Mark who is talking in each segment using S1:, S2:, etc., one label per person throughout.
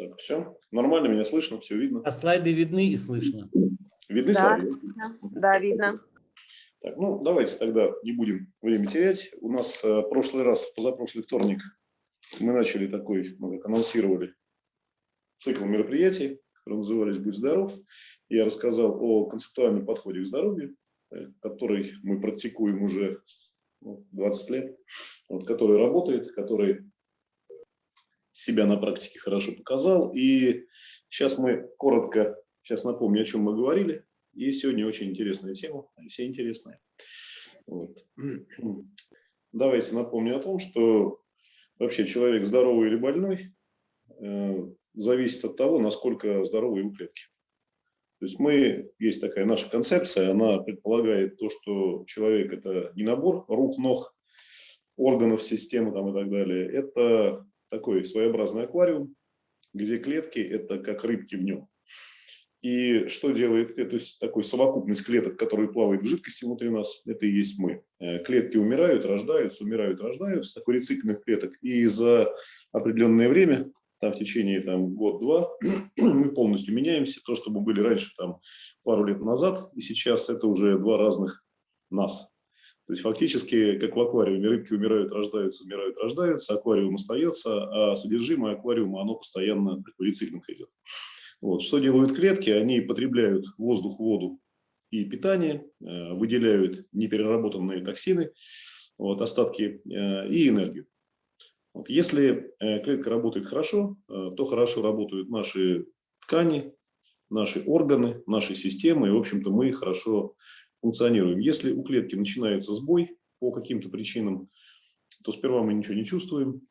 S1: Так, все. Нормально, меня слышно, все видно.
S2: А слайды видны и слышно.
S1: Видны
S3: Да,
S1: слайды?
S3: да, видно.
S1: Так, ну, давайте тогда не будем время терять. У нас э, прошлый раз, позапрошлый вторник, мы начали такой, мы как анонсировали, цикл мероприятий, которые назывались «Будь здоров». Я рассказал о концептуальном подходе к здоровью, э, который мы практикуем уже ну, 20 лет, вот, который работает, который себя на практике хорошо показал. И сейчас мы коротко, сейчас напомню, о чем мы говорили. И сегодня очень интересная тема, все интересные. Вот. Давайте напомню о том, что вообще человек здоровый или больной э, зависит от того, насколько здоровы его клетки. То есть мы, есть такая наша концепция, она предполагает то, что человек – это не набор рук, ног, органов, системы там, и так далее. Это такой своеобразный аквариум, где клетки – это как рыбки в нем. И что делает, то есть такой совокупность клеток, которые плавают в жидкости внутри нас, это и есть мы. Э, клетки умирают, рождаются, умирают, рождаются, такой рециклинг клеток. И за определенное время, там в течение там, год-два, мы полностью меняемся. То, что мы были раньше там, пару лет назад, и сейчас это уже два разных нас. То есть фактически, как в аквариуме, рыбки умирают, рождаются, умирают, рождаются, аквариум остается, а содержимое аквариума, оно постоянно такой рециклинг идет. Вот. Что делают клетки? Они потребляют воздух, воду и питание, э, выделяют непереработанные токсины, вот, остатки э, и энергию. Вот. Если э, клетка работает хорошо, то хорошо работают наши ткани, наши органы, наши системы, и, в общем-то, мы хорошо функционируем. Если у клетки начинается сбой по каким-то причинам, то сперва мы ничего не чувствуем,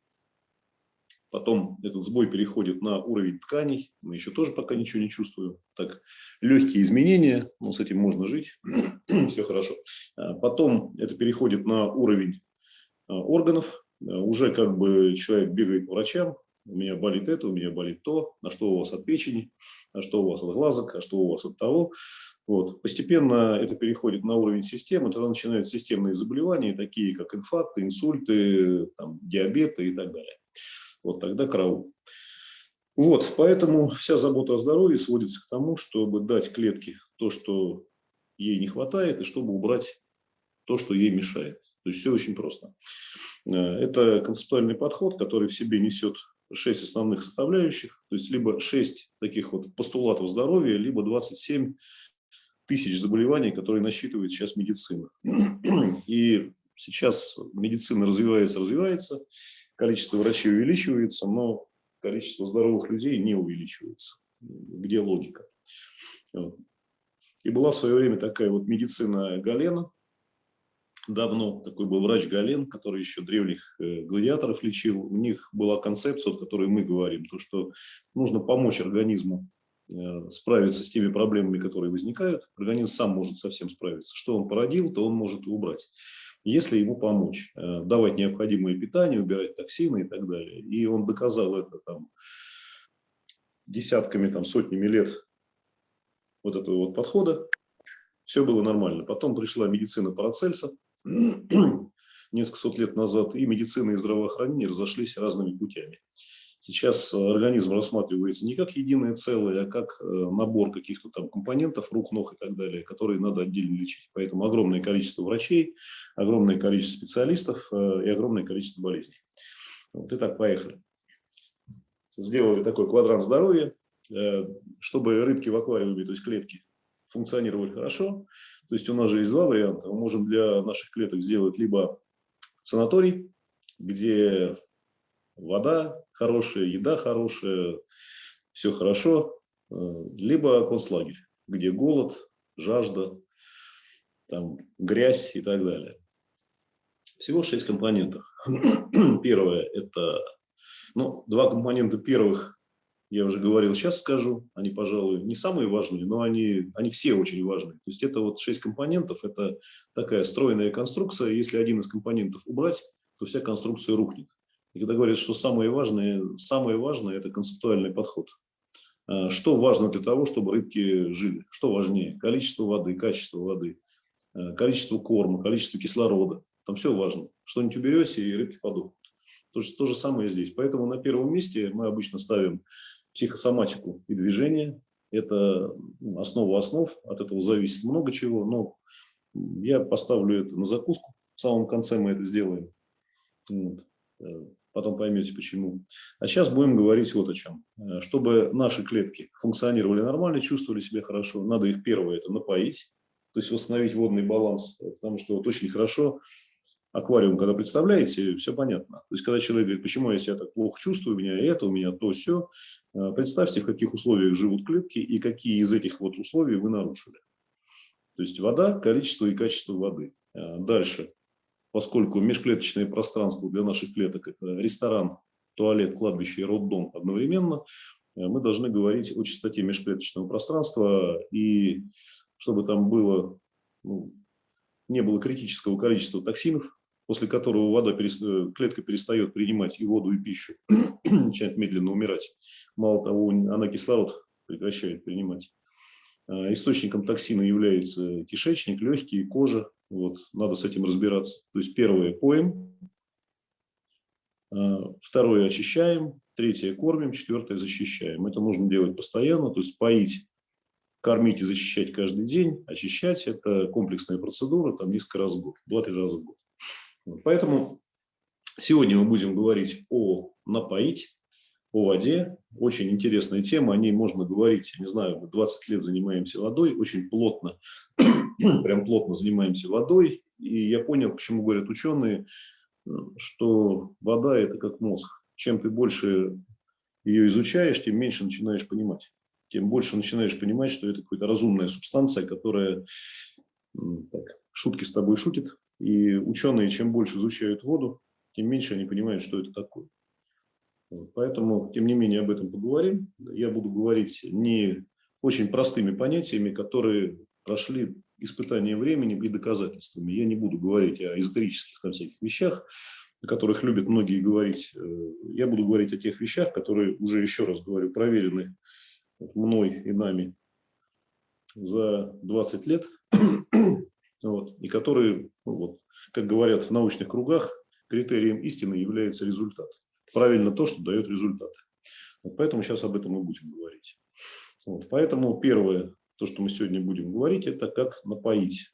S1: Потом этот сбой переходит на уровень тканей. Мы еще тоже пока ничего не чувствуем. Так, легкие изменения, но с этим можно жить. Все хорошо. А потом это переходит на уровень а, органов. А, уже как бы человек бегает по врачам. У меня болит это, у меня болит то. А что у вас от печени? А что у вас от глазок? А что у вас от того? Вот. Постепенно это переходит на уровень системы, тогда начинаются системные заболевания, такие как инфаркты, инсульты, там, диабеты и так далее вот тогда караул. Вот, поэтому вся забота о здоровье сводится к тому, чтобы дать клетке то, что ей не хватает, и чтобы убрать то, что ей мешает. То есть все очень просто. Э, это концептуальный подход, который в себе несет шесть основных составляющих, то есть либо шесть таких вот постулатов здоровья, либо 27 тысяч заболеваний, которые насчитывает сейчас медицина. И сейчас медицина развивается, развивается, количество врачей увеличивается, но количество здоровых людей не увеличивается. Где логика? И была в свое время такая вот медицина Галена, давно такой был врач Гален, который еще древних э, гладиаторов лечил. У них была концепция, о которой мы говорим, то, что нужно помочь организму справиться с теми проблемами, которые возникают. Организм сам может совсем справиться. Что он породил, то он может убрать если ему помочь, э, давать необходимое питание, убирать токсины и так далее. И он доказал это там, десятками, там, сотнями лет вот этого вот подхода. Все было нормально. Потом пришла медицина Парацельса несколько сот лет назад, и медицина и здравоохранение разошлись разными путями. Сейчас организм рассматривается не как единое целое, а как э, набор каких-то там компонентов, рук, ног и так далее, которые надо отдельно лечить. Поэтому огромное количество врачей, огромное количество специалистов э, и огромное количество болезней. Вот и так, поехали. Сделали такой квадрант здоровья, э, чтобы рыбки в аквариуме, то есть клетки, функционировали хорошо. То есть у нас же есть два варианта. Мы можем для наших клеток сделать либо санаторий, где вода хорошая, еда хорошая, все хорошо, э, либо концлагерь, где голод, жажда, там, грязь и так далее. Всего шесть компонентов. Первое – это, ну, два компонента первых, я уже говорил, сейчас скажу, они, пожалуй, не самые важные, но они, они все очень важные. То есть это вот шесть компонентов, это такая стройная конструкция, если один из компонентов убрать, то вся конструкция рухнет. И когда говорят, что самое важное, самое важное – это концептуальный подход. А, что важно для того, чтобы рыбки жили? Что важнее? Количество воды, качество воды, а, количество корма, количество кислорода. Там все важно. Что-нибудь уберете, и рыбки подохнут. То, то же самое здесь. Поэтому на первом месте мы обычно ставим психосоматику и движение. Это ну, основа основ, от этого зависит много чего, но я поставлю это на закуску. В самом конце мы это сделаем. Вот. Э, потом поймете почему. А сейчас будем говорить вот о чем. Э, чтобы наши клетки функционировали нормально, чувствовали себя хорошо, надо их первое это напоить, то есть восстановить водный баланс, потому что вот очень хорошо аквариум, когда представляете, все понятно. То есть, когда человек говорит, почему я себя так плохо чувствую, у меня это, у меня то, все, э, представьте, в каких условиях живут клетки и какие из этих вот условий вы нарушили. То есть, вода, количество и качество воды. Э, дальше, поскольку межклеточное пространство для наших клеток – это ресторан, туалет, кладбище и роддом одновременно, э, мы должны говорить о частоте межклеточного пространства, и чтобы там было, ну, не было критического количества токсинов, после которого вода, э, клетка перестает принимать и воду, и пищу, начинает медленно умирать. Мало того, она кислород прекращает принимать. А, источником токсина является кишечник, легкие, кожа. Вот, надо с этим разбираться. То есть первое – поем, а, второе – очищаем, третье – кормим, четвертое – защищаем. Это нужно делать постоянно, то есть поить, кормить и защищать каждый день, очищать – это комплексная процедура, там несколько раз в год, два-три раза в год. Поэтому сегодня мы будем говорить о напоить, о воде. Очень интересная тема, о ней можно говорить, не знаю, мы 20 лет занимаемся водой, очень плотно, прям плотно занимаемся водой. И я понял, почему говорят ученые, что вода – это как мозг. Чем ты больше ее изучаешь, тем меньше начинаешь понимать. Тем больше начинаешь понимать, что это какая-то разумная субстанция, которая, так, шутки с тобой шутит, и ученые, чем больше изучают воду, тем меньше они понимают, что это такое. Поэтому, тем не менее, об этом поговорим. Я буду говорить не очень простыми понятиями, которые прошли испытание временем и доказательствами. Я не буду говорить о эзотерических там, всяких вещах, о которых любят многие говорить. Э, я буду говорить о тех вещах, которые, уже еще раз говорю, проверены мной и нами за 20 лет вот, и которые, ну, вот, как говорят в научных кругах, критерием истины является результат. Правильно то, что дает результат. Вот поэтому сейчас об этом мы будем говорить. Вот, поэтому первое, то, что мы сегодня будем говорить, это как напоить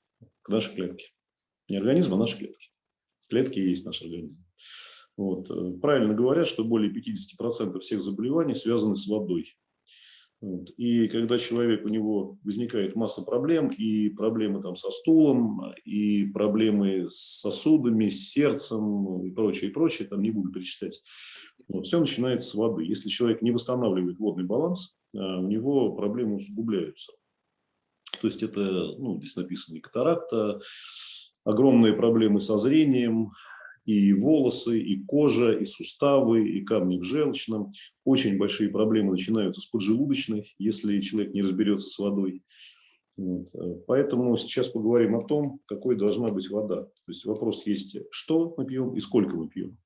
S1: наши клетки. Не организм, а наши клетки. Клетки есть наш организм. Вот. Э, правильно говорят, что более 50% всех заболеваний связаны с водой. И когда человек, у него возникает масса проблем, и проблемы там со стулом, и проблемы с сосудами, с сердцем, и прочее, и прочее, там не буду перечислять. Вот, все начинается с воды. Если человек не восстанавливает водный баланс, а, у него проблемы усугубляются. То есть это, ну, здесь написано катаракта, огромные проблемы со зрением, и волосы, и кожа, и суставы, и камни в желчном. Очень большие проблемы начинаются с поджелудочной, если человек не разберется с водой. Вот. Поэтому сейчас поговорим о том, какой должна быть вода. То есть вопрос есть, что мы пьем и сколько мы пьем.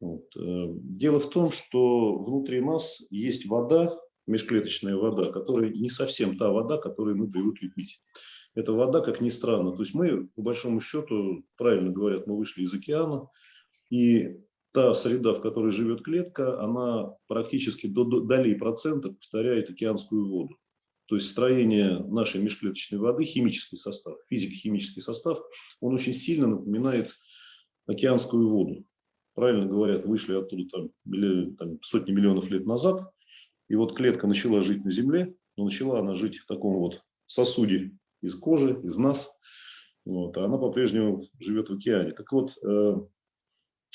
S1: Вот. Дело в том, что внутри нас есть вода, межклеточная вода, которая не совсем та вода, которую мы привыкли пить эта вода, как ни странно. То есть мы, по большому счету, правильно говорят, мы вышли из океана, и та среда, в которой живет клетка, она практически до долей процента повторяет океанскую воду. То есть строение нашей межклеточной воды, химический состав, физико-химический состав, он очень сильно напоминает океанскую воду. Правильно говорят, вышли оттуда там, там, сотни миллионов лет назад, и вот клетка начала жить на Земле, но начала она жить в таком вот сосуде из кожи, из нас. Вот, а она по-прежнему живет в океане. Так вот, э,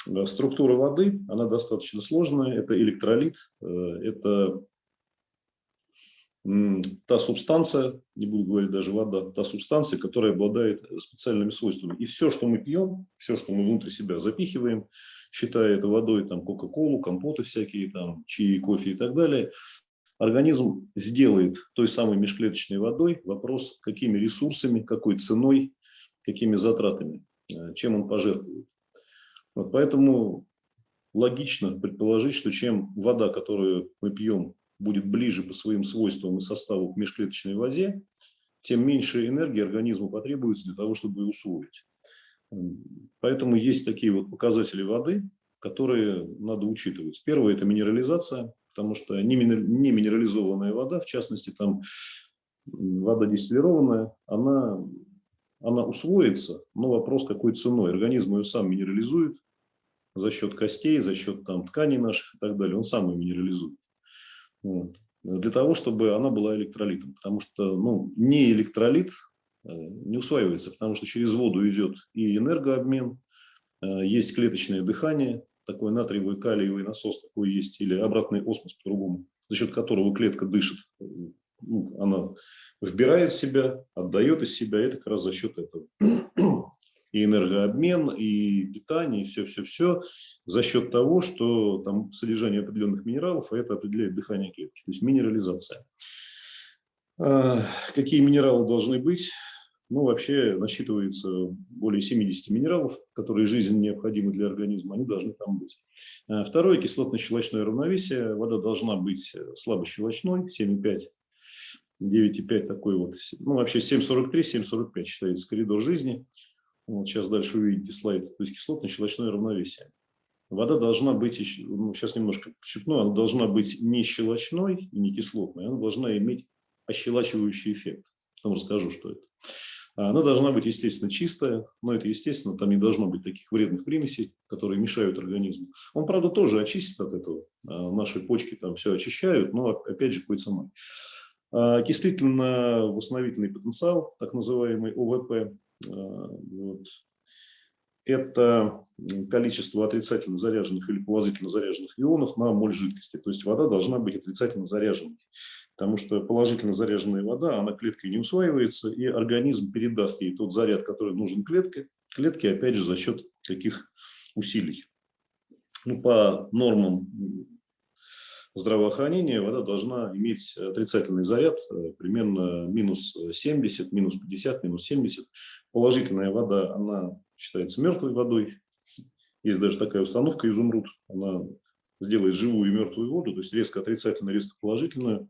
S1: э, структура воды, она достаточно сложная. Это электролит, э, это та субстанция, не буду говорить даже вода, та субстанция, которая обладает специальными свойствами. И все, что мы пьем, все, что мы внутри себя запихиваем, считая это водой, там, кока-колу, компоты всякие, там, чаи, кофе и так далее, организм сделает той самой межклеточной водой вопрос, какими ресурсами, какой ценой, какими затратами, э, чем он пожертвует. Вот поэтому логично предположить, что чем вода, которую мы пьем, будет ближе по своим свойствам и составу к межклеточной воде, тем меньше энергии организму потребуется для того, чтобы ее усвоить. Поэтому есть такие вот показатели воды, которые надо учитывать. Первое – это минерализация, потому что не минерализованная вода, в частности, там вода дистиллированная, она, она усвоится, но вопрос какой ценой. Организм ее сам минерализует за счет костей, за счет там, тканей наших и так далее, он сам ее минерализует. Вот. Для того, чтобы она была электролитом, потому что ну, не электролит э, не усваивается, потому что через воду идет и энергообмен, э, есть клеточное дыхание, такой натриевый калиевый насос такой есть, или обратный осмос по-другому, за счет которого клетка дышит. Ну, она вбирает в себя, отдает из себя, это как раз за счет этого. И энергообмен, и питание, и все-все-все за счет того, что там содержание определенных минералов, а это определяет дыхание клетки, то есть минерализация. А, какие минералы должны быть? Ну, вообще насчитывается более 70 минералов, которые жизненно необходимы для организма, они должны там быть. А, второе – кислотно-щелочное равновесие. Вода должна быть слабощелочной, 7,5 9,5 такой вот, ну вообще 7,43, 7,45 считается коридор жизни. Вот сейчас дальше увидите слайд. То есть кислотно-щелочное равновесие. Вода должна быть, ну, сейчас немножко подчеркну, она должна быть не щелочной и не кислотной, она должна иметь ощелачивающий эффект. Потом расскажу, что это. А она должна быть, естественно, чистая, но это, естественно, там не должно быть таких вредных примесей, которые мешают организму. Он, правда, тоже очистит от этого. А наши почки там все очищают, но, опять же, какой ценой. А окислительно-восстановительный потенциал, так называемый ОВП, вот, это количество отрицательно заряженных или положительно заряженных ионов на моль жидкости. То есть вода должна быть отрицательно заряженной потому что положительно заряженная вода, она клеткой не усваивается, и организм передаст ей тот заряд, который нужен клетке, клетке, опять же, за счет каких усилий. Ну, по нормам здравоохранения вода должна иметь отрицательный заряд, э, примерно минус 70, минус 50, минус 70. Положительная вода, она считается мертвой водой. Есть даже такая установка изумруд, она сделает живую и мертвую воду, то есть резко отрицательную, резко положительную.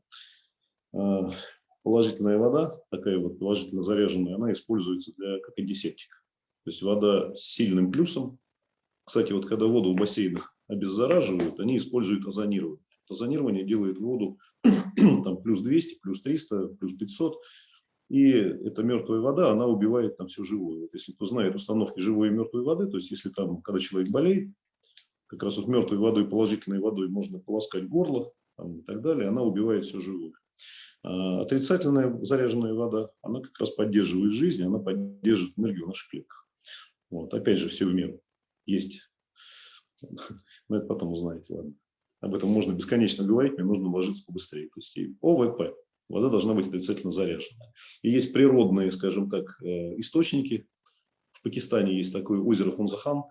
S1: А, положительная вода, такая вот положительно заряженная, она используется для, как антисептик. То есть вода с сильным плюсом. Кстати, вот когда воду в бассейнах обеззараживают, они используют озонирование. Озонирование делает воду там, плюс 200, плюс 300, плюс 500. И эта мертвая вода, она убивает там все живое. Вот если кто знает установки живой и мертвой воды, то есть если там, когда человек болеет, как раз вот мертвой водой, положительной водой можно полоскать горло там, и так далее, она убивает все живое. А, отрицательная заряженная вода, она как раз поддерживает жизнь, она поддерживает энергию в наших клетках. Вот. Опять же, все в меру. Есть. Но это потом узнаете, ладно. Об этом можно бесконечно говорить, мне нужно ложиться побыстрее. То есть ОВП. Вода должна быть отрицательно заряженная. И есть природные, скажем так, э, источники. В Пакистане есть такое озеро Фунзахан,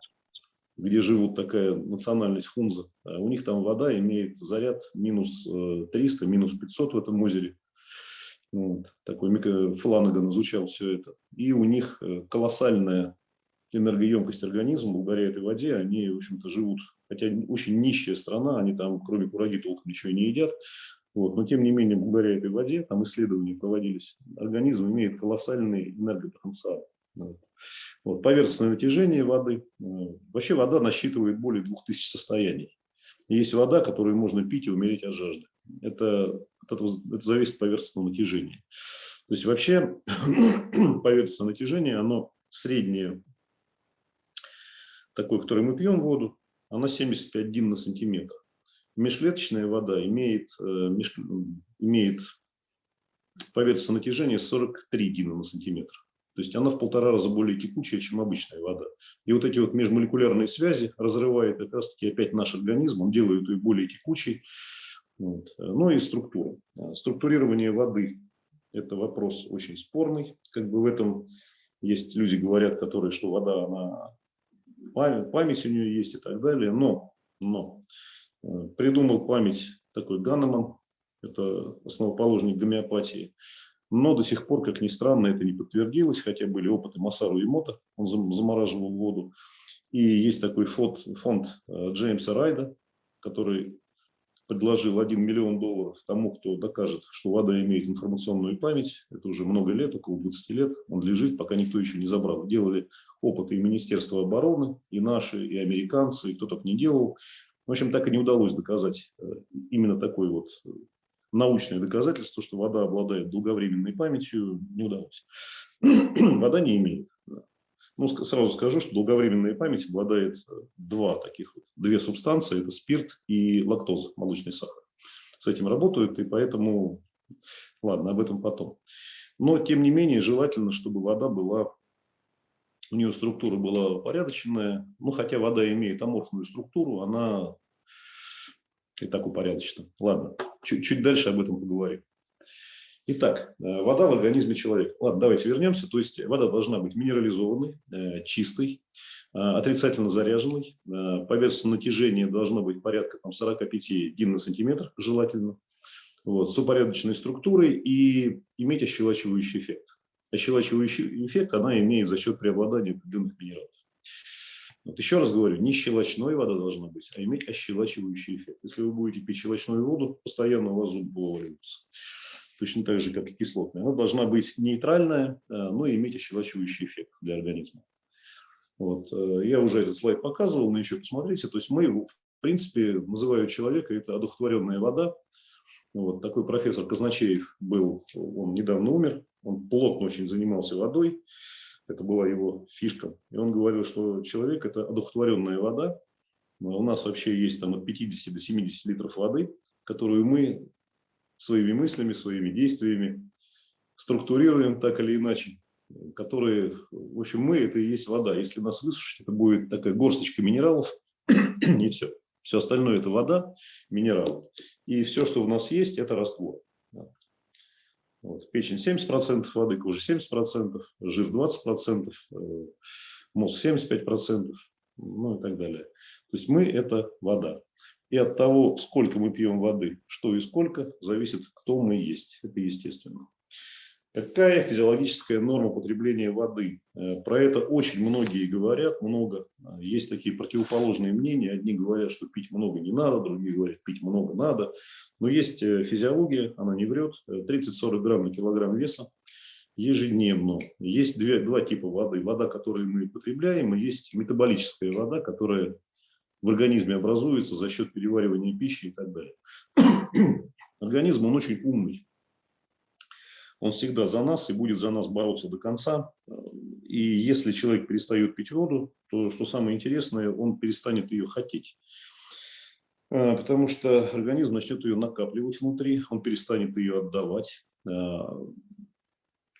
S1: где живут такая национальность хунза. А у них там вода имеет заряд минус 300, э, минус 500 в этом озере. Вот. Такой Фланаган изучал все это. И у них э, колоссальная энергоемкость организма, благодаря этой воде они, в общем-то, живут. Хотя очень нищая страна, они там, кроме кураги, толком ничего не едят. Вот. Но, тем не менее, благодаря этой воде, там исследования проводились, организм имеет колоссальный энергопотенциал. Вот. Вот. Поверхностное натяжение воды. Э, вообще вода насчитывает более 2000 состояний. Есть вода, которую можно пить и умереть от жажды. Это это, это зависит от поверхностного натяжения. То есть вообще поверхностное натяжение, оно среднее, такое, которое мы пьем воду, оно 75 дин на сантиметр. Межклеточная вода имеет, э, меж, имеет поверхностное натяжение 43 дина на сантиметр. То есть она в полтора раза более текучая, чем обычная вода. И вот эти вот межмолекулярные связи разрывает как раз-таки опять наш организм, он делает ее более текучей, вот. Ну и структура. Структурирование воды – это вопрос очень спорный. Как бы в этом есть люди, говорят, которые, что вода, она память, память у нее есть и так далее. Но, но э, придумал память такой Ганнеман, это основоположник гомеопатии. Но до сих пор, как ни странно, это не подтвердилось, хотя были опыты Масару и Мота, он замораживал воду. И есть такой фонд, фонд э, Джеймса Райда, который предложил 1 миллион долларов тому, кто докажет, что вода имеет информационную память. Это уже много лет, около 20 лет. Он лежит, пока никто еще не забрал. Делали опыты и Министерство обороны, и наши, и американцы, и кто только не делал. В общем, так и не удалось доказать э, именно такое вот э, научное доказательство, что вода обладает долговременной памятью, не удалось. Вода не имеет. Ну, сразу скажу, что долговременная память обладает э, два таких, две субстанции, это спирт и лактоза, молочный сахар. С этим работают, и поэтому, ладно, об этом потом. Но, тем не менее, желательно, чтобы вода была у нее структура была упорядоченная, ну, хотя вода имеет аморфную структуру, она и так упорядочена. Ладно, чуть, чуть дальше об этом поговорим. Итак, э, вода в организме человека. Ладно, давайте вернемся. То есть вода должна быть минерализованной, э, чистой, э, отрицательно заряженной. Поверхностное натяжение должно быть порядка там, 45 дин на сантиметр, желательно. Вот, с упорядоченной структурой и иметь ощелачивающий эффект ощелачивающий эффект она имеет за счет преобладания определенных минералов. Вот еще раз говорю, не щелочной вода должна быть, а иметь ощелачивающий эффект. Если вы будете пить щелочную воду, постоянно у вас зуб вываливается. Точно так же, как и кислотная. Она должна быть нейтральная, э, но иметь ощелачивающий эффект для организма. Вот. Э, я уже этот слайд показывал, но еще посмотрите. То есть мы, в принципе, называют человека, это одухотворенная вода. Вот. Такой профессор Казначеев был, он недавно умер, он плотно очень занимался водой, это была его фишка. И он говорил, что человек – это одухотворенная вода. У нас вообще есть там от 50 до 70 литров воды, которую мы своими мыслями, своими действиями структурируем так или иначе, которые, в общем, мы – это и есть вода. Если нас высушить, это будет такая горсточка минералов, и все. Все остальное – это вода, минералы. И все, что у нас есть, это раствор. Вот. Печень 70% воды, кожа 70%, жир 20%, э, мозг 75%, ну и так далее. То есть мы – это вода. И от того, сколько мы пьем воды, что и сколько, зависит, кто мы есть. Это естественно. Какая физиологическая норма потребления воды? Э, про это очень многие говорят, много. Есть такие противоположные мнения. Одни говорят, что пить много не надо, другие говорят, пить много надо. Но есть э, физиология, она не врет. 30-40 э, грамм на килограмм веса ежедневно. Есть две, два типа воды. Вода, которую мы потребляем, и есть метаболическая вода, которая в организме образуется за счет переваривания пищи и так далее. Организм, он очень умный он всегда за нас и будет за нас бороться до конца. И если человек перестает пить воду, то, что самое интересное, он перестанет ее хотеть. А, потому что организм начнет ее накапливать внутри, он перестанет ее отдавать. А,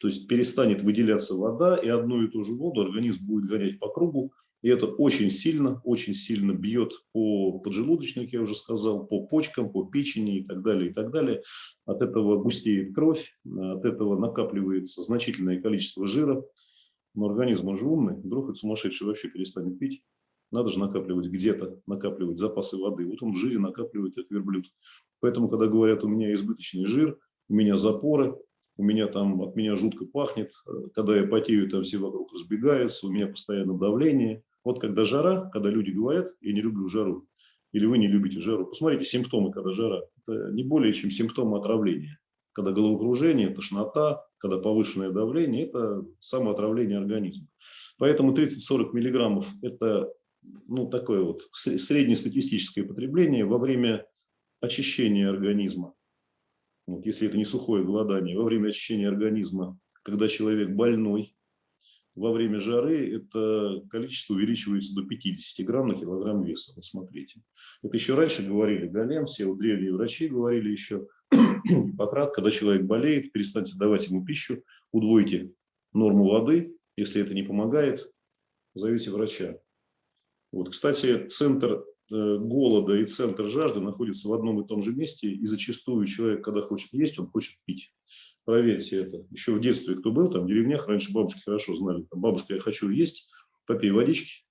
S1: то есть перестанет выделяться вода, и одну и ту же воду организм будет гонять по кругу, и это очень сильно, очень сильно бьет по поджелудочной, как я уже сказал, по почкам, по печени и так далее, и так далее. От этого густеет кровь, от этого накапливается значительное количество жира. Но организм, он же умный, вдруг этот сумасшедший вообще перестанет пить. Надо же накапливать где-то, накапливать запасы воды. Вот он в жире накапливает, как верблюд. Поэтому, когда говорят, у меня избыточный жир, у меня запоры, у меня там, от меня жутко пахнет, когда я потею, там все вокруг разбегаются, у меня постоянно давление, вот когда жара, когда люди говорят, я не люблю жару, или вы не любите жару, посмотрите симптомы, когда жара. Это не более чем симптомы отравления. Когда головокружение, тошнота, когда повышенное давление, это самоотравление организма. Поэтому 30-40 миллиграммов – это ну, такое вот среднестатистическое потребление во время очищения организма. Вот, если это не сухое голодание, во время очищения организма, когда человек больной, во время жары это количество увеличивается до 50 грамм на килограмм веса. Вот смотрите. Это еще раньше говорили Галем, все древние врачи говорили еще. Гиппократ, когда человек болеет, перестаньте давать ему пищу, удвойте норму воды. Если это не помогает, зовите врача. Вот, кстати, центр э, голода и центр жажды находятся в одном и том же месте, и зачастую человек, когда хочет есть, он хочет пить. Проверьте это. Еще в детстве кто был, там в деревнях, раньше бабушки хорошо знали. Там, бабушка, я хочу есть, попей водички,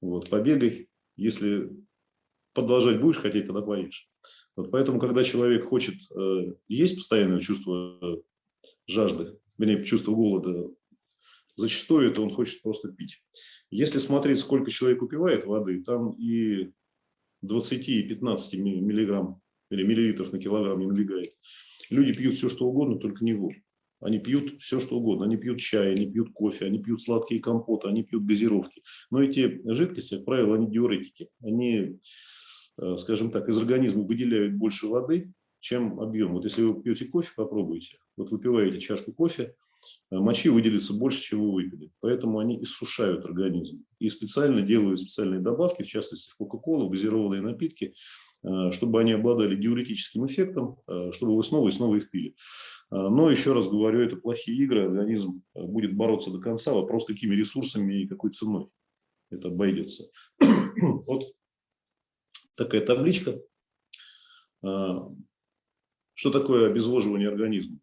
S1: вот, побегай. Если продолжать будешь хотеть, тогда поешь. Вот поэтому, когда человек хочет э, есть постоянное чувство э, жажды, вернее, чувство голода, зачастую это он хочет просто пить. Если смотреть, сколько человек упивает воды, там и 20 и 15 миллиграмм или миллилитров на килограмм не набегает. Люди пьют все, что угодно, только не воду. Они пьют все, что угодно. Они пьют чай, они пьют кофе, они пьют сладкие компоты, они пьют газировки. Но эти жидкости, как правило, они диуретики. Они э, скажем так, из организма выделяют больше воды, чем объем. Вот если вы пьете кофе, попробуйте. Вот выпиваете чашку кофе, э, мочи выделится больше, чем вы выпили. Поэтому они иссушают организм. И специально делают специальные добавки, в частности в Кока-Колу, газированные напитки, чтобы они обладали диуретическим эффектом, э, чтобы вы снова и снова их пили. Э, но еще раз говорю, это плохие игры, организм будет бороться до конца, вопрос какими ресурсами и какой ценой это обойдется. Вот такая табличка. Что такое обезвоживание организма?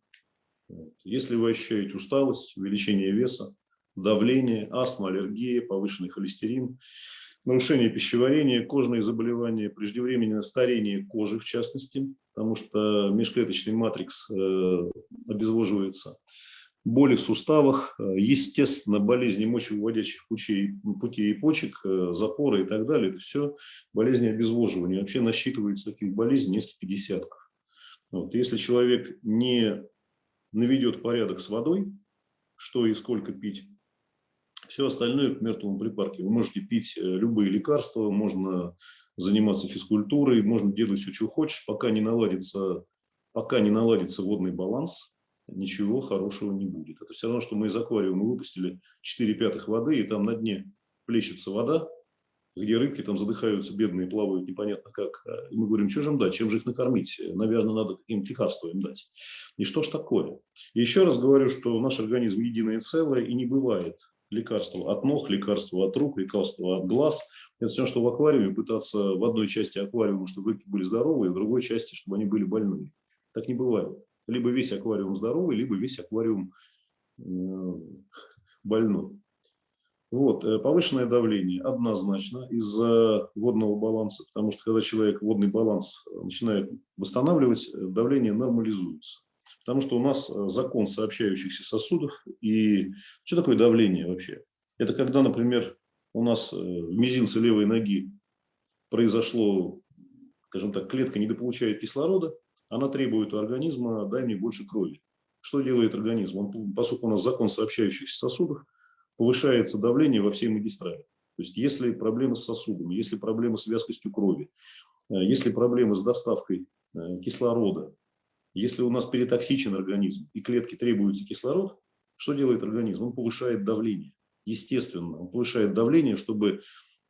S1: Если вы ощущаете усталость, увеличение веса, давление, астма, аллергия, повышенный холестерин, нарушение пищеварения, кожные заболевания, преждевременное старение кожи в частности, потому что межклеточный матрикс э, обезвоживается, боли в суставах, э, естественно, болезни мочевыводящих путей, путей и почек, э, запоры и так далее. Это все болезни обезвоживания. Вообще насчитывается таких болезней несколько десятков. Вот. Если человек не наведет порядок с водой, что и сколько пить, все остальное к мертвому припарке. Вы можете пить э, любые лекарства, можно заниматься физкультурой, можно делать все, что хочешь, пока не наладится, пока не наладится водный баланс, ничего хорошего не будет. Это все равно, что мы из аквариума выпустили 4 пятых воды, и там на дне плещется вода, где рыбки там задыхаются, бедные, плавают непонятно как. И мы говорим, что же им дать, чем же их накормить? Наверное, надо каким-то лекарство им дать. И что ж такое? Еще раз говорю, что наш организм единое целое, и не бывает лекарства от ног, лекарства от рук, лекарства от глаз. Это все, что в аквариуме, пытаться в одной части аквариума, чтобы рыбки были здоровые, в другой части, чтобы они были больные. Так не бывает. Либо весь аквариум здоровый, либо весь аквариум э, больной. Вот, э, повышенное давление однозначно из-за водного баланса, потому что когда человек водный баланс начинает восстанавливать, э, давление нормализуется. Потому что у нас э, закон сообщающихся сосудов. И что такое давление вообще? Это когда, например, у нас э, в мизинце левой ноги произошло, скажем так, клетка недополучает кислорода, она требует у организма «дай мне больше крови». Что делает организм? Он, поскольку у нас закон сообщающихся сосудов, повышается давление во всей магистрали. То есть если проблемы с сосудами, если проблемы с вязкостью крови, э, если проблемы с доставкой кислорода, если у нас перетоксичен организм и клетки требуется кислород, что делает организм? Он повышает давление. Естественно, он повышает давление, чтобы...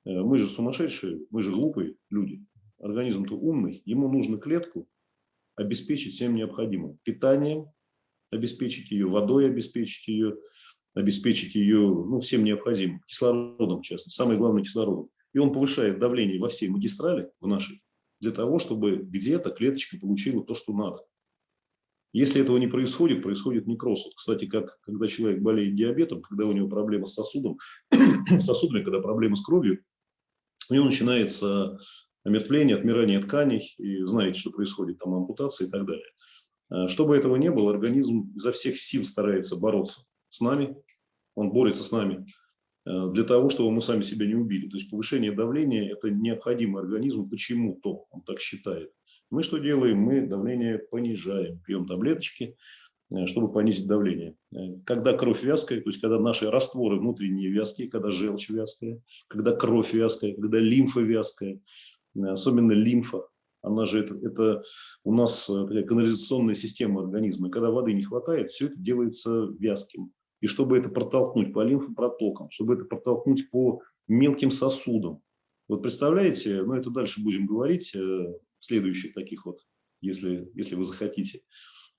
S1: Э, мы же сумасшедшие, мы же глупые люди. Организм-то умный. Ему нужно клетку обеспечить всем необходимым. Питанием, обеспечить ее, водой обеспечить ее, обеспечить ее ну, всем необходимым. Кислородом, в частности. Самое главное кислородом. И он повышает давление во всей магистрали, в нашей, для того, чтобы где-то клеточка получила то, что надо. Если этого не происходит, происходит некроз. Кстати, как когда человек болеет диабетом, когда у него проблемы с сосудом, сосудами, когда проблемы с кровью, у него начинается омертвление, отмирание тканей, и знаете, что происходит, там ампутация и так далее. А, чтобы этого не было, организм изо всех сил старается бороться с нами, он борется с нами а, для того, чтобы мы сами себя не убили. То есть повышение давления – это необходимо организму почему-то, он так считает. Мы что делаем? Мы давление понижаем, пьем таблеточки, э, чтобы понизить давление. Э, когда кровь вязкая, то есть когда наши растворы внутренние вязкие, когда желчь вязкая, когда кровь вязкая, когда лимфа вязкая, э, особенно лимфа, она же это, это у нас канализационная система организма. И когда воды не хватает, все это делается вязким. И чтобы это протолкнуть по лимфопротокам, чтобы это протолкнуть по мелким сосудам. Вот представляете, ну это дальше будем говорить, следующих таких вот, если, если вы захотите,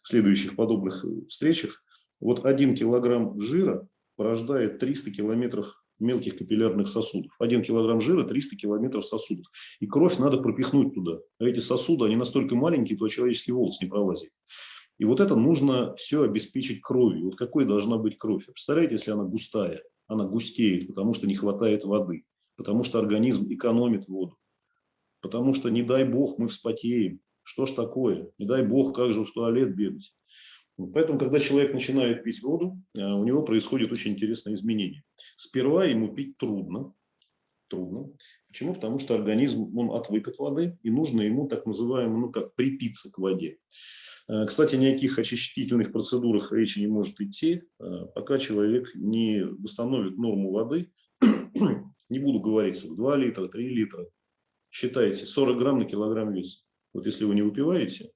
S1: в следующих подобных э, встречах, вот один килограмм жира порождает 300 километров мелких капиллярных сосудов. Один килограмм жира – 300 километров сосудов. И кровь надо пропихнуть туда. А эти сосуды, они настолько маленькие, то человеческий волос не пролазит. И вот это нужно все обеспечить кровью. Вот какой должна быть кровь? Представляете, если она густая? Она густеет, потому что не хватает воды, потому что организм экономит воду потому что, не дай бог, мы вспотеем. Что ж такое? Не дай бог, как же в туалет бегать? Поэтому, когда человек начинает пить воду, э, у него происходит очень интересное изменение. Сперва ему пить трудно. Трудно. Почему? Потому что организм, он отвык от воды, и нужно ему так называемо, ну как, припиться к воде. Э, кстати, ни о каких очистительных процедурах речи не может идти, э, пока человек не восстановит норму воды. Не буду говорить, 2 литра, 3 литра, считайте 40 грамм на килограмм веса. Вот если вы не выпиваете,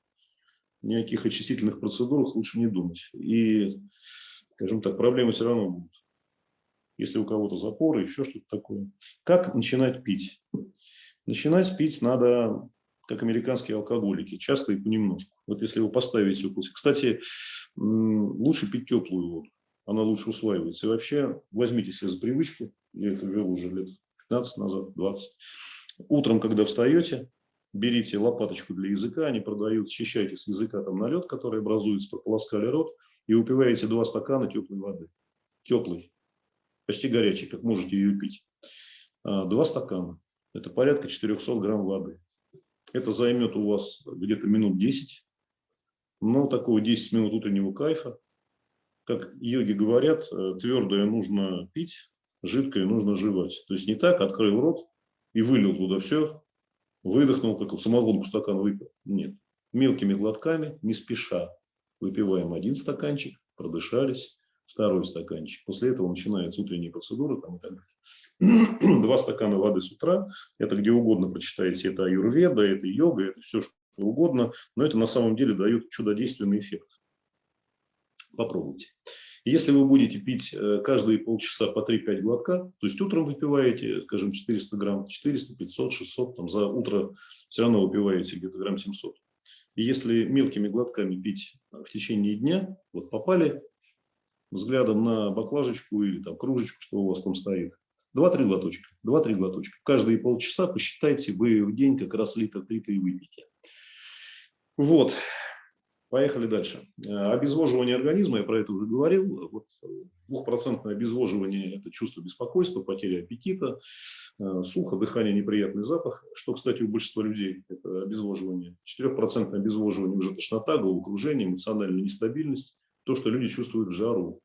S1: ни о каких очистительных процедурах лучше не думать. И, скажем так, проблемы все равно будут. Если у кого-то запоры, еще что-то такое. Как начинать пить? Начинать пить надо, как американские алкоголики, часто и понемножку. Вот если вы поставите укус. Кстати, лучше пить теплую воду, она лучше усваивается. И вообще возьмите себе за привычку, я это вел уже лет 15 назад, 20. Утром, когда встаете, берите лопаточку для языка, они продают, счищайте с языка там налет, который образуется, полоскали рот, и выпиваете два стакана теплой воды. Теплой, почти горячей, как можете ее пить. А, два стакана. Это порядка 400 грамм воды. Это займет у вас где-то минут 10. Но такого 10 минут утреннего кайфа. Как йоги говорят, э, твердое нужно пить, жидкое нужно жевать. То есть не так, открыл рот и вылил туда все, выдохнул, как самогонку стакан выпил. Нет. Мелкими глотками, не спеша, выпиваем один стаканчик, продышались, второй стаканчик. После этого начинается утренняя процедура. Там, и. Два стакана воды с утра. Это где угодно прочитаете. Это аюрведа, это йога, это все что угодно. Но это на самом деле дает чудодейственный эффект. Попробуйте. Если вы будете пить э, каждые полчаса по 3-5 глотка, то есть утром выпиваете, скажем, 400 грамм, 400, 500, 600, там за утро все равно выпиваете где-то грамм 700. И если мелкими глотками пить в течение дня, вот попали взглядом на баклажечку или там кружечку, что у вас там стоит, 2-3 глоточка, 2-3 глоточка. Каждые полчаса посчитайте, вы в день как раз литр 3 и выпьете. Вот. Поехали дальше. Э, обезвоживание организма, я про это уже говорил. Вот двухпроцентное обезвоживание – это чувство беспокойства, потеря аппетита, э, сухо, дыхание, неприятный запах, что, кстати, у большинства людей – это обезвоживание. Четырехпроцентное обезвоживание – уже тошнота, головокружение, эмоциональная нестабильность, то, что люди чувствуют в жару.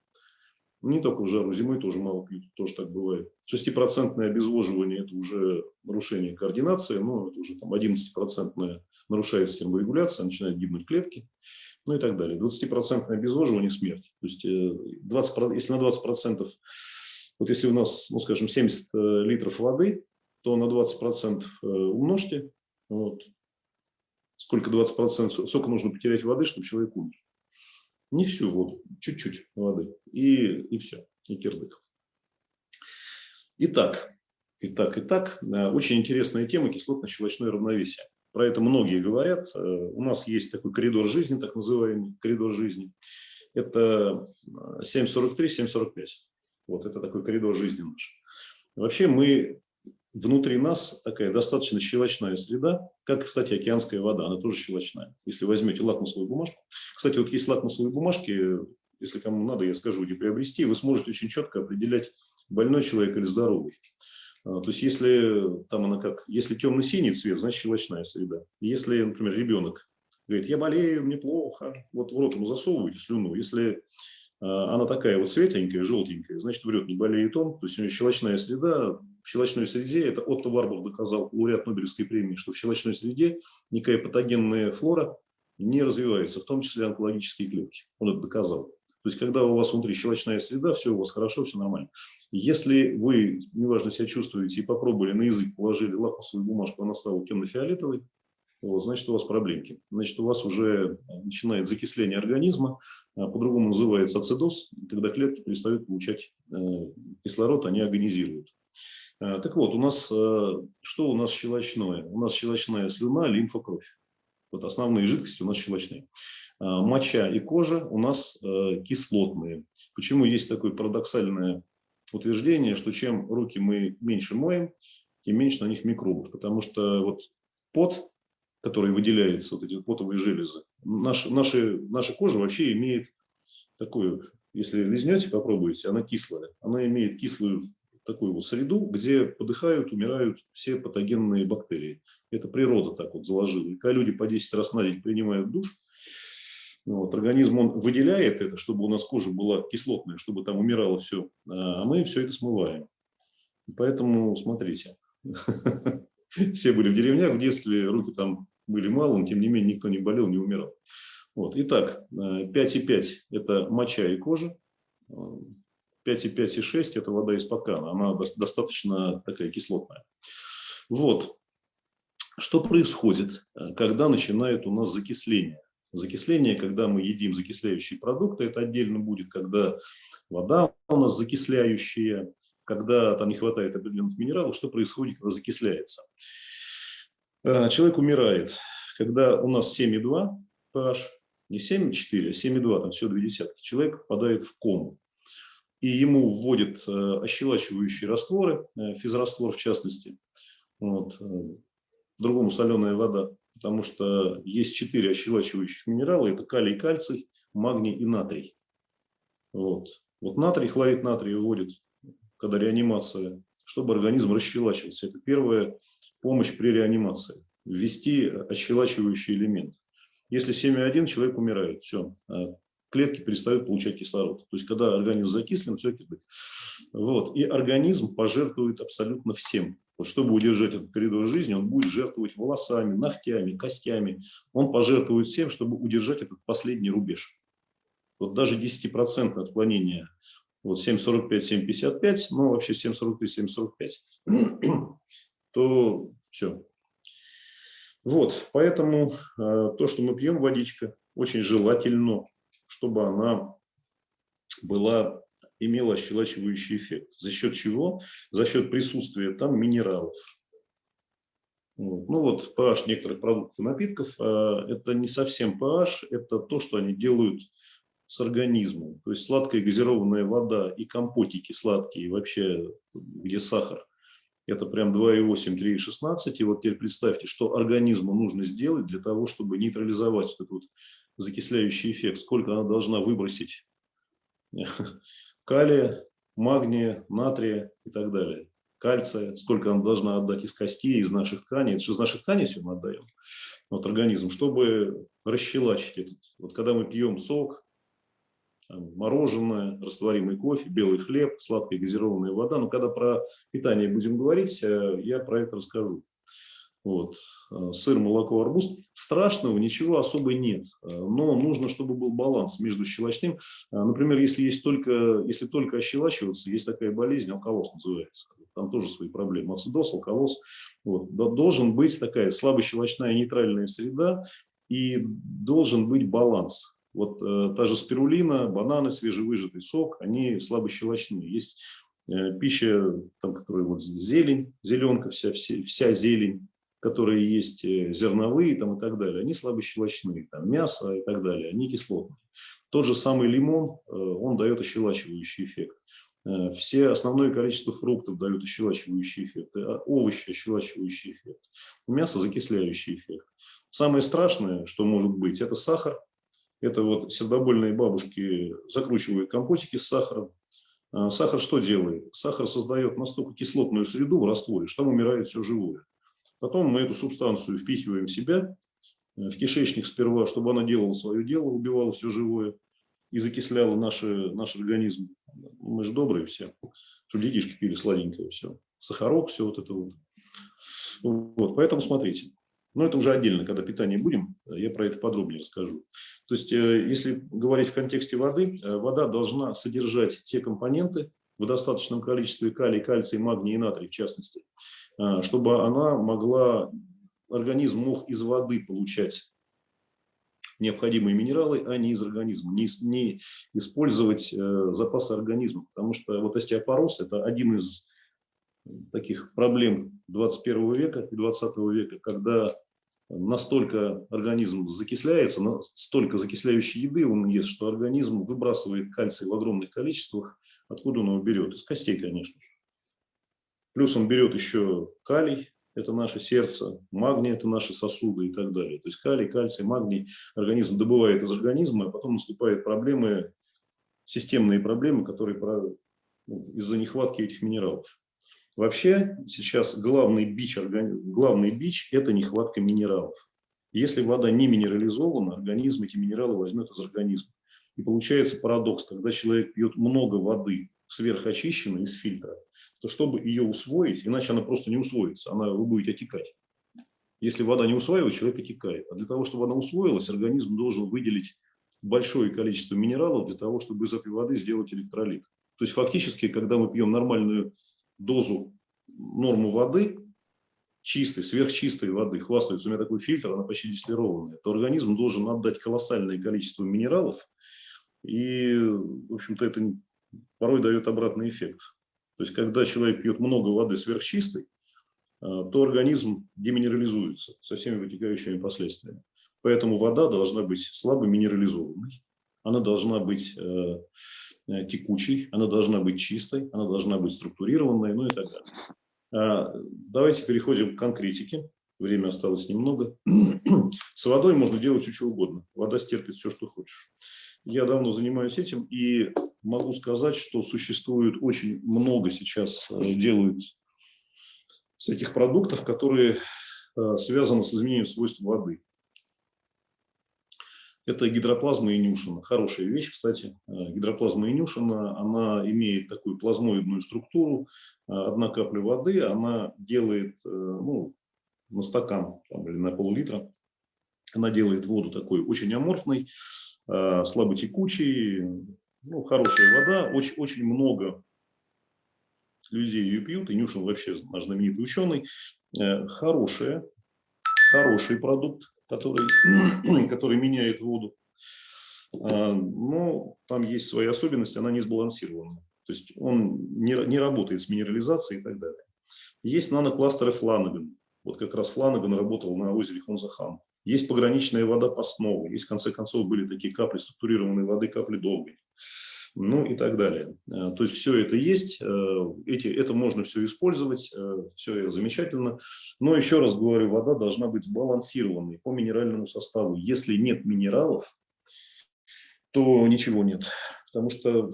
S1: Не только в жару, зимой тоже мало пьют, тоже так бывает. Шестипроцентное обезвоживание – это уже нарушение координации, но это уже там 11-процентное нарушается терморегуляция, начинают гибнуть клетки, ну и так далее. 20% обезвоживание – смерть. То есть 20, э, если на 20%, вот если у нас, ну скажем, 70 э, литров воды, то на 20% э, умножьте, вот, сколько 20%, сколько нужно потерять воды, чтобы человек умер. Не всю воду, чуть-чуть воды, и, и все, и кирдык. Итак, итак, итак, очень интересная тема кислотно-щелочное равновесие. Про это многие говорят. Э, у нас есть такой коридор жизни, так называемый коридор жизни. Это 7.43-7.45. Э, вот это такой коридор жизни наш. Вообще мы, внутри нас такая достаточно щелочная среда, как, кстати, океанская вода, она тоже щелочная. Если возьмете лакмусовую бумажку. Кстати, вот есть лакмусовые бумажки, если кому надо, я скажу, где приобрести, вы сможете очень четко определять, больной человек или здоровый. А, то есть, если там она как, если темно-синий цвет, значит щелочная среда. Если, например, ребенок говорит, я болею, мне плохо, вот в рот ему засовываете слюну. Если а, она такая вот светленькая, желтенькая, значит, врет, не болеет он. То есть, у нее щелочная среда, в щелочной среде, это Отто Варбах доказал, лауреат Нобелевской премии, что в щелочной среде никакая патогенная флора не развивается, в том числе онкологические клетки. Он это доказал. То есть, когда у вас внутри щелочная среда, все у вас хорошо, все нормально. Если вы, неважно, себя чувствуете и попробовали на язык, положили лакмусовую бумажку, она стала темно-фиолетовой, вот, значит, у вас проблемки. Значит, у вас уже начинает закисление организма, а, по-другому называется ацидоз, когда клетки перестают получать э, кислород, они агонизируют. А, так вот, у нас, э, что у нас щелочное? У нас щелочная слюна, лимфа, кровь. Вот основные жидкости у нас щелочные. А, моча и кожа у нас э, кислотные. Почему есть такое парадоксальное утверждение, что чем руки мы меньше моем, тем меньше на них микробов. Потому что вот пот, который выделяется, вот эти потовые железы, наш, наши, наша кожа вообще имеет такую, если лизнете, попробуйте, она кислая. Она имеет кислую такую вот среду, где подыхают, умирают все патогенные бактерии. Это природа так вот заложила. И когда люди по 10 раз на день принимают душ, ну вот, организм он выделяет это, чтобы у нас кожа была кислотная, чтобы там умирало все, а мы все это смываем. Поэтому смотрите, все были в деревнях в детстве, руки там были малым, тем не менее никто не болел, не умирал. Вот. Итак, 5,5 – это моча и кожа, 5,5 и 6 – это вода из стакана, она достаточно такая кислотная. Вот. Что происходит, э, когда начинает у нас закисление? Закисление, когда мы едим закисляющие продукты, это отдельно будет, когда вода у нас закисляющая, когда там не хватает определенных минералов, что происходит, когда закисляется. Э, человек умирает, когда у нас 7,2 pH, не 7,4, а 7,2, там все две десятки. Человек попадает в кому. И ему вводят э, ощелачивающие растворы, физраствор в частности, вот, другому соленая вода, потому что есть четыре ощелачивающих минерала, это калий, кальций, магний и натрий. Вот. Вот натрий, хлорид натрия вводит, когда реанимация, чтобы организм расщелачивался. Это первая помощь при реанимации. Ввести ощелачивающий элемент. Если 7,1, человек умирает. Все, а клетки перестают получать кислород. То есть, когда организм закислен, все кипит. Вот. И организм пожертвует абсолютно всем. Вот чтобы удержать этот коридор жизни, он будет жертвовать волосами, ногтями, костями. Он пожертвует всем, чтобы удержать этот последний рубеж. Вот даже 10% отклонения, вот 7,45, 7,55, ну вообще 7,43, 7,45, то все. Вот, поэтому э, то, что мы пьем водичка, очень желательно, чтобы она была имела ощелачивающий эффект. За счет чего? За счет присутствия там минералов. Вот. Ну вот pH некоторых продуктов и напитков, а, это не совсем pH, это то, что они делают с организмом. То есть сладкая газированная вода и компотики сладкие, вообще где сахар, это прям 2,8, 3,16. И вот теперь представьте, что организму нужно сделать для того, чтобы нейтрализовать этот вот закисляющий эффект. Сколько она должна выбросить калия, магния, натрия и так далее. Кальция, сколько она должна отдать из костей, из наших тканей. Это же из наших тканей все мы отдаем, вот организм, чтобы расщелачить этот. Вот когда мы пьем сок, мороженое, растворимый кофе, белый хлеб, сладкая газированная вода. Но когда про питание будем говорить, э, я про это расскажу. Вот. Э, сыр, молоко, арбуз. Страшного ничего особо нет, э, но нужно, чтобы был баланс между щелочным. Э, например, если, есть только, если только ощелачиваться, есть такая болезнь, алкалоз называется. Там тоже свои проблемы. Ацидоз, алкалоз. Вот. Должен быть такая слабощелочная нейтральная среда и должен быть баланс. Вот э, та же спирулина, бананы, свежевыжатый сок, они слабощелочные. Есть э, пища, там, которая вот зелень, зеленка, вся, вся, вся зелень, которые есть э, зерновые там, и так далее, они слабощелочные, там, мясо и так далее, они кислотные. Тот же самый лимон, э, он дает ощелачивающий эффект. Э, все основное количество фруктов дают ощелачивающий эффект, овощи ощелачивающий эффект, мясо закисляющий эффект. Самое страшное, что может быть, это сахар. Это вот сердобольные бабушки закручивают компотики с сахаром. Сахар что делает? Сахар создает настолько кислотную среду в растворе, что там умирает все живое. Потом мы эту субстанцию впихиваем в себя, э, в кишечник сперва, чтобы она делала свое дело, убивала все живое и закисляла наши, наш организм. Мы же добрые все, чтобы детишки пили сладенькое все. Сахарок, все вот это вот. вот. Поэтому смотрите. Но это уже отдельно, когда питание будем, я про это подробнее расскажу. То есть, э, если говорить в контексте воды, э, вода должна содержать те компоненты в достаточном количестве калий, кальций, магний и натрий в частности, чтобы она могла, организм мог из воды получать необходимые минералы, а не из организма, не, не использовать э, запасы организма. Потому что вот остеопороз – это один из таких проблем 21 века и 20 века, когда настолько организм закисляется, столько закисляющей еды он ест, что организм выбрасывает кальций в огромных количествах. Откуда он его берет? Из костей, конечно же. Плюс он берет еще калий, это наше сердце, магний – это наши сосуды и так далее. То есть калий, кальций, магний организм добывает из организма, а потом наступают проблемы, системные проблемы, которые ну, из-за нехватки этих минералов. Вообще сейчас главный бич, главный бич – это нехватка минералов. Если вода не минерализована, организм эти минералы возьмет из организма. И получается парадокс, когда человек пьет много воды, сверхочищенной из фильтра, то чтобы ее усвоить, иначе она просто не усвоится, она, вы будете отекать. Если вода не усваивает, человек отекает. А для того, чтобы она усвоилась, организм должен выделить большое количество минералов для того, чтобы из этой воды сделать электролит. То есть фактически, когда мы пьем нормальную дозу, норму воды, чистой, сверхчистой воды хвастаются, у меня такой фильтр, она почти дистиллированная, то организм должен отдать колоссальное количество минералов, и, в общем-то, это порой дает обратный эффект. То есть, когда человек пьет много воды сверхчистой, а, то организм деминерализуется со всеми вытекающими последствиями. Поэтому вода должна быть слабо минерализованной, она должна быть э, э, текучей, она должна быть чистой, она должна быть структурированной, ну и так далее. А, давайте переходим к конкретике. Время осталось немного. С водой можно делать что угодно. Вода стерпит все, что хочешь. Я давно занимаюсь этим и могу сказать, что существует очень много сейчас э, делают всяких продуктов, которые э, связаны с изменением свойств воды. Это гидроплазма Инюшина. Хорошая вещь, кстати. Э, гидроплазма Инюшина, она имеет такую плазмоидную структуру. Одна капля воды, она делает ну, на стакан там, или на пол-литра, она делает воду такой очень аморфной, Э, слаботекучий, ну, хорошая вода, очень, очень много людей ее пьют, и Нюшин вообще наш знаменитый ученый, э, хорошая, хороший продукт, который, который меняет воду. Э, но там есть свои особенности, она не сбалансирована. То есть он не, не работает с минерализацией и так далее. Есть нанокластеры Фланаган. Вот как раз Фланаган работал на озере Хонзахан. Есть пограничная вода постного, есть, в конце концов, были такие капли структурированной воды, капли долгой, ну и так далее. Э, то есть все это есть, э, эти, это можно все использовать, э, все замечательно. Но еще раз говорю, вода должна быть сбалансированной по минеральному составу. Если нет минералов, то ничего нет. Потому что,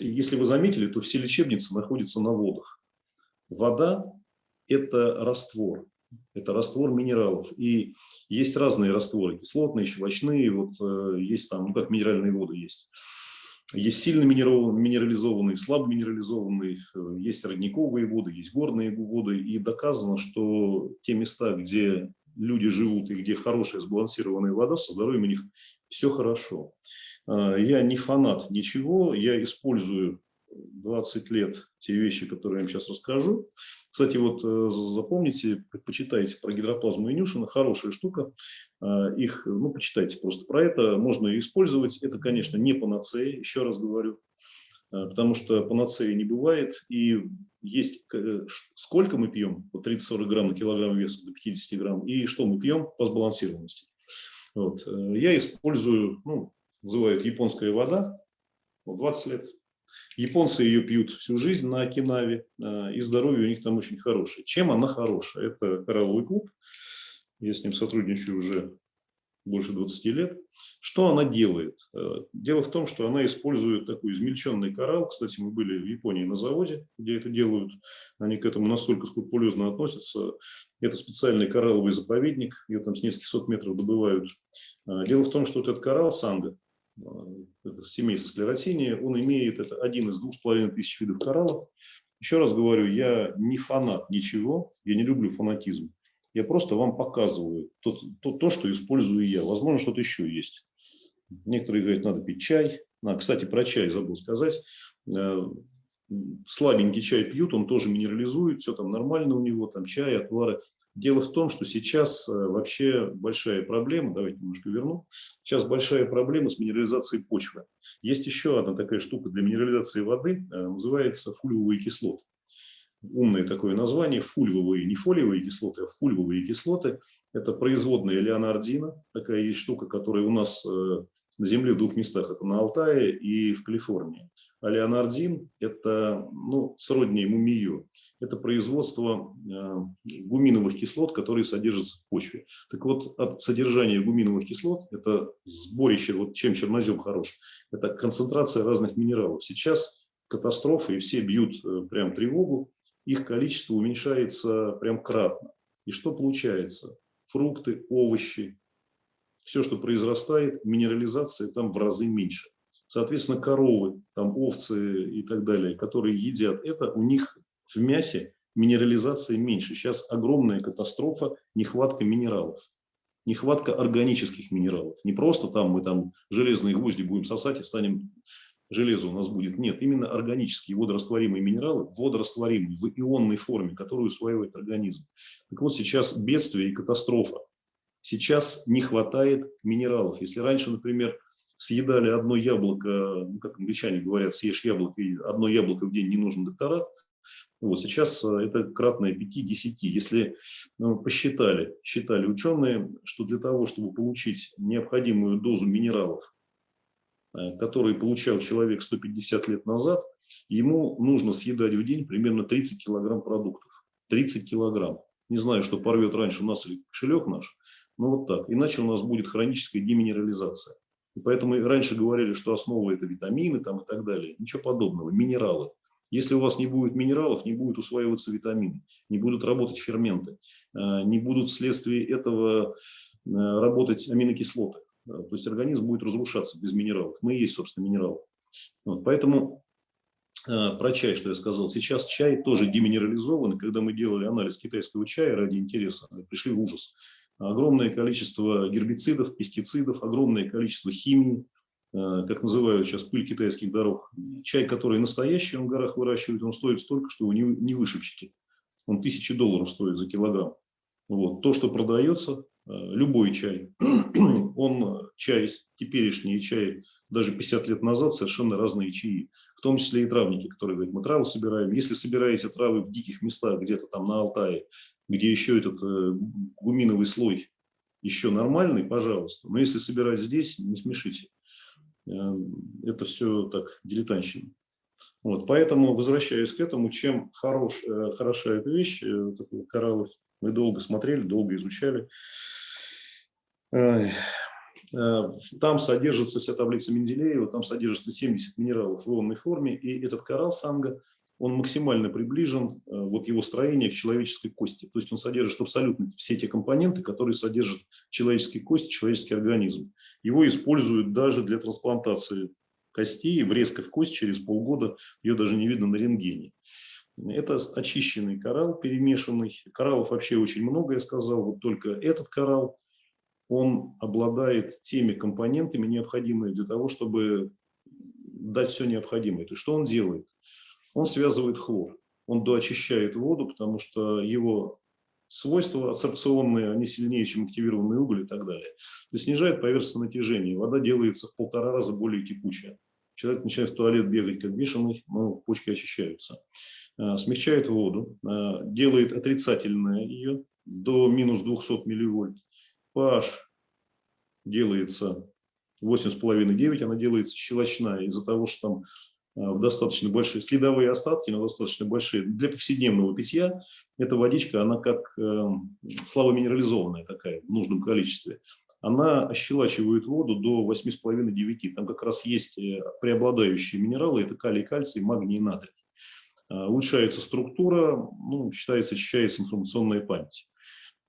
S1: если вы заметили, то все лечебницы находятся на водах. Вода – это раствор это раствор минералов. И есть разные растворы, кислотные, щелочные, вот э, есть там, ну как минеральные воды есть. Есть сильно минерализованные, слабо минерализованные, э, есть родниковые воды, есть горные воды. И доказано, что те места, где люди живут и где хорошая сбалансированная вода, со здоровьем у них все хорошо. Э, я не фанат ничего, я использую 20 лет те вещи, которые я вам сейчас расскажу. Кстати, вот э, запомните, почитайте про гидроплазму Инюшина, хорошая штука. Э, их, ну, почитайте просто про это, можно использовать. Это, конечно, не панацея, еще раз говорю, э, потому что панацеи не бывает. И есть, сколько мы пьем, по 30-40 грамм на килограмм веса до 50 грамм, и что мы пьем по сбалансированности. Вот. Я использую, ну, называют японская вода, 20 лет Японцы ее пьют всю жизнь на Окинаве, а, и здоровье у них там очень хорошее. Чем она хорошая? Это коралловый клуб. Я с ним сотрудничаю уже больше 20 лет. Что она делает? А, дело в том, что она использует такой измельченный коралл. Кстати, мы были в Японии на заводе, где это делают. Они к этому настолько скрупулезно относятся. Это специальный коралловый заповедник. Ее там с нескольких сот метров добывают. А, дело в том, что вот этот коралл санга, семейства склеротинии, он имеет это один из двух с половиной тысяч видов кораллов. Еще раз говорю, я не фанат ничего, я не люблю фанатизм. Я просто вам показываю то, то, то что использую я. Возможно, что-то еще есть. Некоторые говорят, надо пить чай. А, кстати, про чай забыл сказать. Э, слабенький чай пьют, он тоже минерализует, все там нормально у него, там чай, отвары. Дело в том, что сейчас э, вообще большая проблема, давайте немножко верну, сейчас большая проблема с минерализацией почвы. Есть еще одна такая штука для минерализации воды, э, называется фульвовые кислоты. Умное такое название, фульвовые, не фолиевые кислоты, а фульвовые кислоты. Это производная леонардина, такая есть штука, которая у нас э, на Земле в двух местах, это на Алтае и в Калифорнии. А леонардин – это ну, сродни мумию это производство э, гуминовых кислот, которые содержатся в почве. Так вот, от содержания гуминовых кислот, это сборище, вот чем чернозем хорош, это концентрация разных минералов. Сейчас катастрофы, и все бьют э, прям тревогу, их количество уменьшается прям кратно. И что получается? Фрукты, овощи, все, что произрастает, минерализация там в разы меньше. Соответственно, коровы, там овцы и так далее, которые едят это, у них в мясе минерализации меньше. Сейчас огромная катастрофа, нехватка минералов. Нехватка органических минералов. Не просто там мы там железные гвозди будем сосать и станем железа у нас будет. Нет, именно органические водорастворимые минералы, водорастворимые в ионной форме, которые усваивает организм. Так вот, сейчас бедствие и катастрофа. Сейчас не хватает минералов. Если раньше, например, съедали одно яблоко, ну, как англичане говорят, съешь яблоко, и одно яблоко в день не нужен докторат, вот сейчас э, это кратное 5-10. Если ну, посчитали, считали ученые, что для того, чтобы получить необходимую дозу минералов, э, которые получал человек 150 лет назад, ему нужно съедать в день примерно 30 килограмм продуктов. 30 килограмм. Не знаю, что порвет раньше у нас или кошелек наш, но вот так. Иначе у нас будет хроническая деминерализация. И поэтому раньше говорили, что основа это витамины там и так далее. Ничего подобного. Минералы. Если у вас не будет минералов, не будет усваиваться витамины, не будут работать ферменты, э, не будут вследствие этого э, работать аминокислоты. То есть организм будет разрушаться без минералов. Мы и есть, собственно, минералы. Вот, поэтому э, про чай, что я сказал. Сейчас чай тоже деминерализован. Когда мы делали анализ китайского чая ради интереса, пришли в ужас огромное количество гербицидов, пестицидов, огромное количество химии, как называют сейчас пыль китайских дорог. Чай, который настоящий, он в горах выращивает, он стоит столько, что его не, не вышибчики. Он тысячи долларов стоит за килограмм. Вот. То, что продается, э, любой чай, он чай теперешний чай даже 50 лет назад совершенно разные чаи. В том числе и травники, которые говорят, мы травы собираем. Если собираете травы в диких местах, где-то там на Алтае, где еще этот э, гуминовый слой еще нормальный, пожалуйста. Но если собирать здесь, не смешите. Э, это все так дилетантщина. Вот, поэтому, возвращаясь к этому, чем хорош, э, хороша эта вещь, такой кораллы, мы долго смотрели, долго изучали. Там содержится вся таблица Менделеева, там содержится 70 минералов в ионной форме, и этот коралл санга он максимально приближен, э, вот его строение к человеческой кости. То есть он содержит абсолютно все те компоненты, которые содержат человеческие кости, человеческий организм. Его используют даже для трансплантации костей, врезка в кость через полгода, ее даже не видно на рентгене. Это очищенный коралл, перемешанный. Кораллов вообще очень много, я сказал. Вот только этот коралл, он обладает теми компонентами, необходимыми для того, чтобы дать все необходимое. То есть что он делает? он связывает хлор. Он доочищает воду, потому что его свойства абсорбционные, они сильнее, чем активированный уголь и так далее. То есть снижает поверхностное натяжение. Вода делается в полтора раза более текучая. Человек начинает в туалет бегать как бешеный, но почки очищаются. А, смягчает воду, а, делает отрицательное ее до минус 200 милливольт. pH делается 8,5-9, она делается щелочная из-за того, что там достаточно большие, следовые остатки, но достаточно большие. Для повседневного питья эта водичка, она как э, слабоминерализованная такая, в нужном количестве. Она ощелачивает воду до 8,5-9. Там как раз есть э, преобладающие минералы, это калий, кальций, магний и натрий. Улучшается структура, ну, считается, очищается информационная память.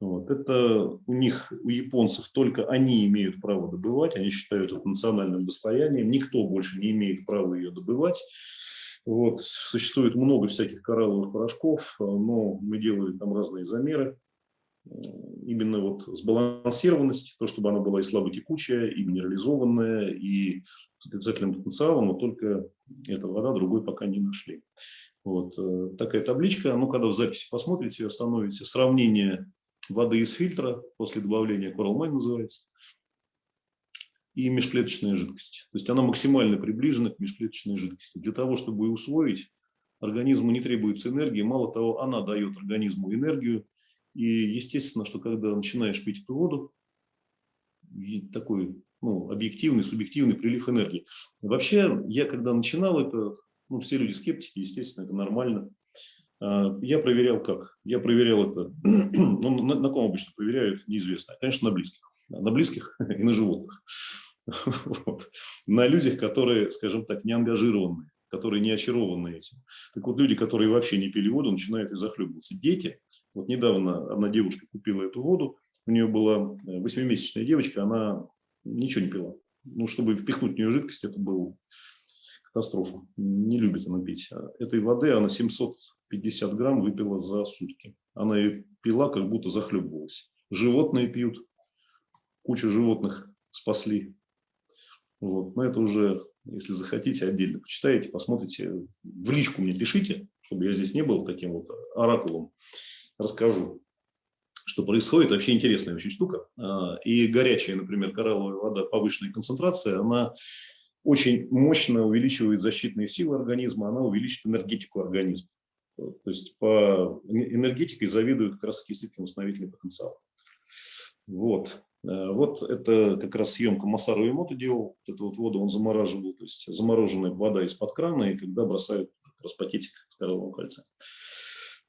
S1: Вот. Это у них, у японцев, только они имеют право добывать, они считают это национальным достоянием, никто больше не имеет права ее добывать. Вот. Существует много всяких коралловых порошков, но мы делали там разные замеры. Именно вот сбалансированность, то, чтобы она была и слаботекучая, и минерализованная, и с отрицательным потенциалом, но только эта вода другой пока не нашли. Вот э, такая табличка, ну, когда в записи посмотрите, остановите сравнение воды из фильтра после добавления Coralmine называется, и межклеточная жидкость. То есть она максимально приближена к межклеточной жидкости. Для того, чтобы ее усвоить, организму не требуется энергии. Мало того, она дает организму энергию. И естественно, что когда начинаешь пить эту воду, такой ну, объективный, субъективный прилив энергии. Вообще, я когда начинал это, ну, все люди скептики, естественно, это нормально. А, я проверял как? Я проверял это, ну, на, на ком обычно проверяют, неизвестно. Конечно, на близких. На близких и на животных. Вот. На людях, которые, скажем так, не ангажированные, которые не очарованы этим. Так вот, люди, которые вообще не пили воду, начинают и захлебываться. Дети, вот недавно одна девушка купила эту воду, у нее была э, восьмимесячная девочка, она ничего не пила. Ну, чтобы впихнуть в нее жидкость, это был катастрофа. Не любит она пить. А этой воды она 750 грамм выпила за сутки. Она ее пила, как будто захлебывалась. Животные пьют. Кучу животных спасли. Вот. Но это уже Если захотите, отдельно почитаете, посмотрите. В личку мне пишите, чтобы я здесь не был таким вот оракулом. Расскажу, что происходит. Вообще интересная очень штука. А, и горячая, например, коралловая вода повышенной концентрации, она очень мощно увеличивает защитные силы организма, она увеличит энергетику организма. То есть по энергетике завидуют как раз окислительно-восстановительный потенциал. Вот. Э, вот это как раз съемка Масару Эмото делал. Вот эту вот воду он замораживал, то есть замороженная вода из-под крана, и когда бросают как раз пакетик с коралловым кальцием.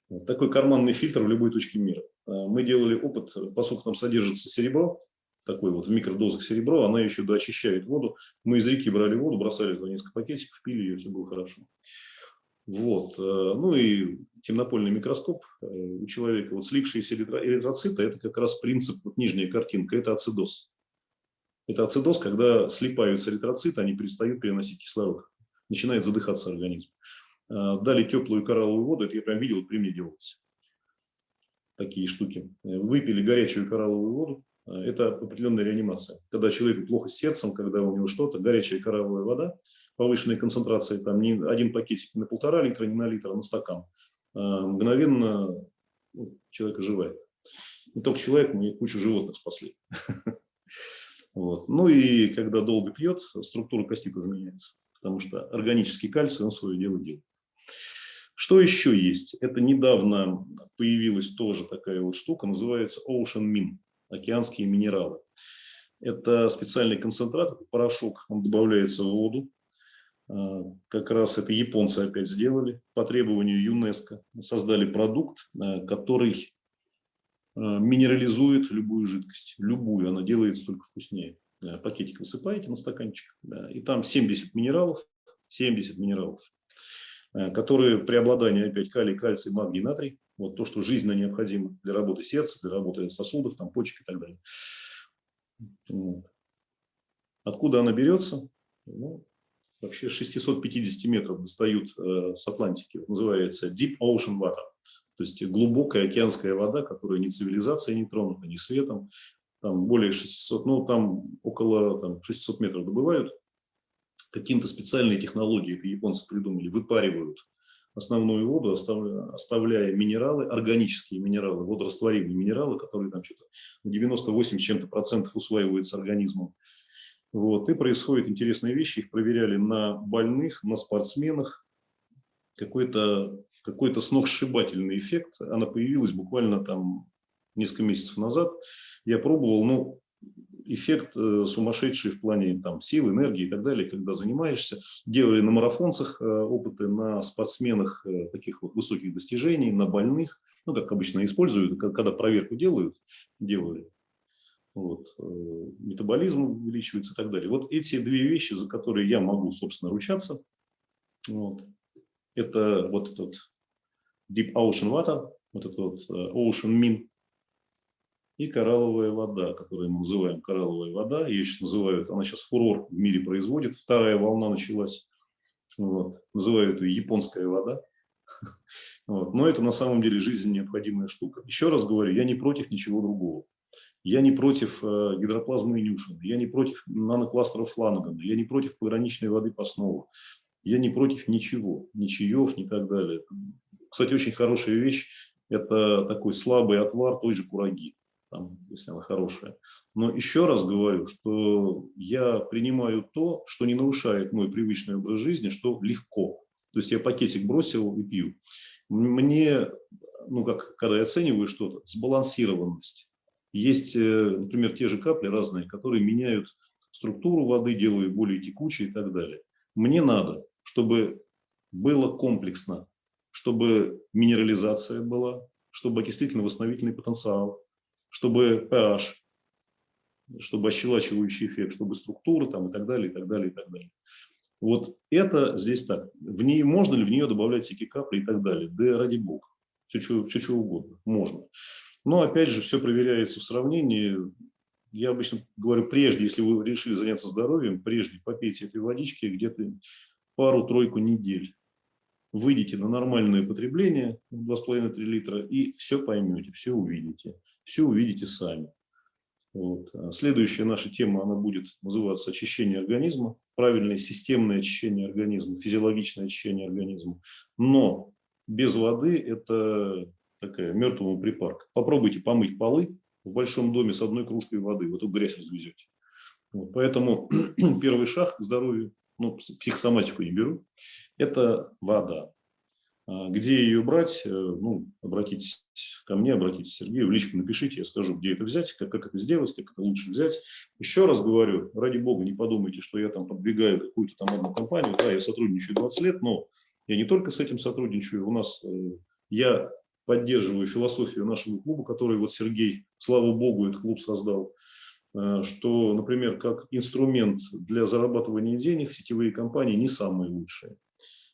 S1: Вот такой карманный фильтр в любой точке мира. Э, мы делали опыт, поскольку там содержится серебро, такой вот в микродозах серебро, она еще доочищает воду. Мы из реки брали воду, бросали туда несколько пакетиков, пили ее, все было хорошо. Вот. Э, ну и темнопольный микроскоп э, у человека, вот слипшиеся эритроциты, это как раз принцип, вот нижняя картинка, это ацидоз. Это ацидоз, когда слипаются эритроциты, они перестают переносить кислород, начинает задыхаться организм. Э, дали теплую коралловую воду, это я прям видел, при мне делалось. Такие штуки. Выпили горячую коралловую воду, это определенная реанимация. Когда человеку плохо с сердцем, когда у него что-то, горячая коралловая вода – повышенной концентрации, там не один пакетик на полтора литра, не на литр, а на стакан, а, мгновенно ну, человек оживает. Не только человек, мы кучу животных спасли. Вот. Ну и когда долго пьет, структура кости тоже меняется, потому что органический кальций, он свое дело делает. Что еще есть? Это недавно появилась тоже такая вот штука, называется Ocean Min, океанские минералы. Это специальный концентрат, порошок, он добавляется в воду, как раз это японцы опять сделали по требованию ЮНЕСКО. Создали продукт, а, который а, минерализует любую жидкость. Любую, она делается только вкуснее. Пакетик высыпаете на стаканчик, и там 70 минералов, 70 минералов, которые при обладании опять калий, кальций, магний, натрий, вот то, что жизненно необходимо для работы сердца, для работы сосудов, там, почек и так далее. Откуда она берется? Ну, вообще 650 метров достают э, с Атлантики. называется Deep Ocean Water. То есть глубокая океанская вода, которая ни цивилизацией не тронута, ни светом. Там более 600, ну там около там, 600 метров добывают. Каким-то специальные технологии, это японцы придумали, выпаривают основную воду, оставляя минералы, органические минералы, водорастворимые минералы, которые там что-то 98 чем-то процентов усваиваются организмом. Вот, и происходят интересные вещи, их проверяли на больных, на спортсменах. Какой-то какой, -то, сногсшибательный эффект, она появилась буквально там несколько месяцев назад. Я пробовал, ну, эффект э, сумасшедший в плане там, сил, энергии и так далее, когда занимаешься. Делали на марафонцах э, опыты, на спортсменах э, таких вот высоких достижений, на больных, ну, как обычно используют, когда проверку делают, делали вот, э, метаболизм увеличивается и так далее. Вот эти две вещи, за которые я могу, собственно, ручаться, вот, это вот этот Deep Ocean Water, вот этот вот э, Ocean Min и коралловая вода, которую мы называем коралловая вода. Ее сейчас называют, она сейчас фурор в мире производит, вторая волна началась. Вот, называют ее японская вода. Вот, но это на самом деле жизненно необходимая штука. Еще раз говорю, я не против ничего другого. Я не против э, гидроплазмы Ньюшина, я не против нанокластеров Фланагана, я не против пограничной воды по основу, я не против ничего, ни чаев, ни так далее. Кстати, очень хорошая вещь – это такой слабый отвар той же кураги, там, если она хорошая. Но еще раз говорю, что я принимаю то, что не нарушает мой привычный образ жизни, что легко. То есть я пакетик бросил и пью. Мне, ну как, когда я оцениваю что-то, сбалансированность есть, э, например, те же капли разные, которые меняют структуру воды, делают более текучей и так далее. Мне надо, чтобы было комплексно, чтобы минерализация была, чтобы окислительно-восстановительный потенциал, чтобы pH, чтобы ощелачивающий эффект, чтобы структура там и так далее, и так далее, и так далее. Вот это здесь так. В ней можно ли в нее добавлять всякие капли и так далее? Да ради бога. Все, все, что угодно. Можно. Но опять же, все проверяется в сравнении. Я обычно говорю, прежде, если вы решили заняться здоровьем, прежде попейте этой водички где-то пару-тройку недель. Выйдите на нормальное потребление, 2,5-3 литра, и все поймете, все увидите. Все увидите сами. Вот. А Следующая наша тема, она будет называться очищение организма, правильное системное очищение организма, физиологичное очищение организма. Но без воды это такая мертвому припарка. Попробуйте помыть полы в большом доме с одной кружкой воды, вы эту грязь развезете. Вот. Поэтому первый шаг к здоровью, ну, психосоматику не беру, это вода. А Где ее брать? Э, Ну, обратитесь ко мне, обратитесь к Сергею, в личку напишите, я скажу, где это взять, как, как это сделать, как это лучше взять. Еще раз говорю, ради бога, не подумайте, что я там продвигаю какую-то там одну компанию. Да, я сотрудничаю 20 лет, но я не только с этим сотрудничаю. У нас, э, я поддерживаю философию нашего клуба, который вот Сергей, слава богу, этот клуб создал, э, что, например, как инструмент для зарабатывания денег сетевые компании не самые лучшие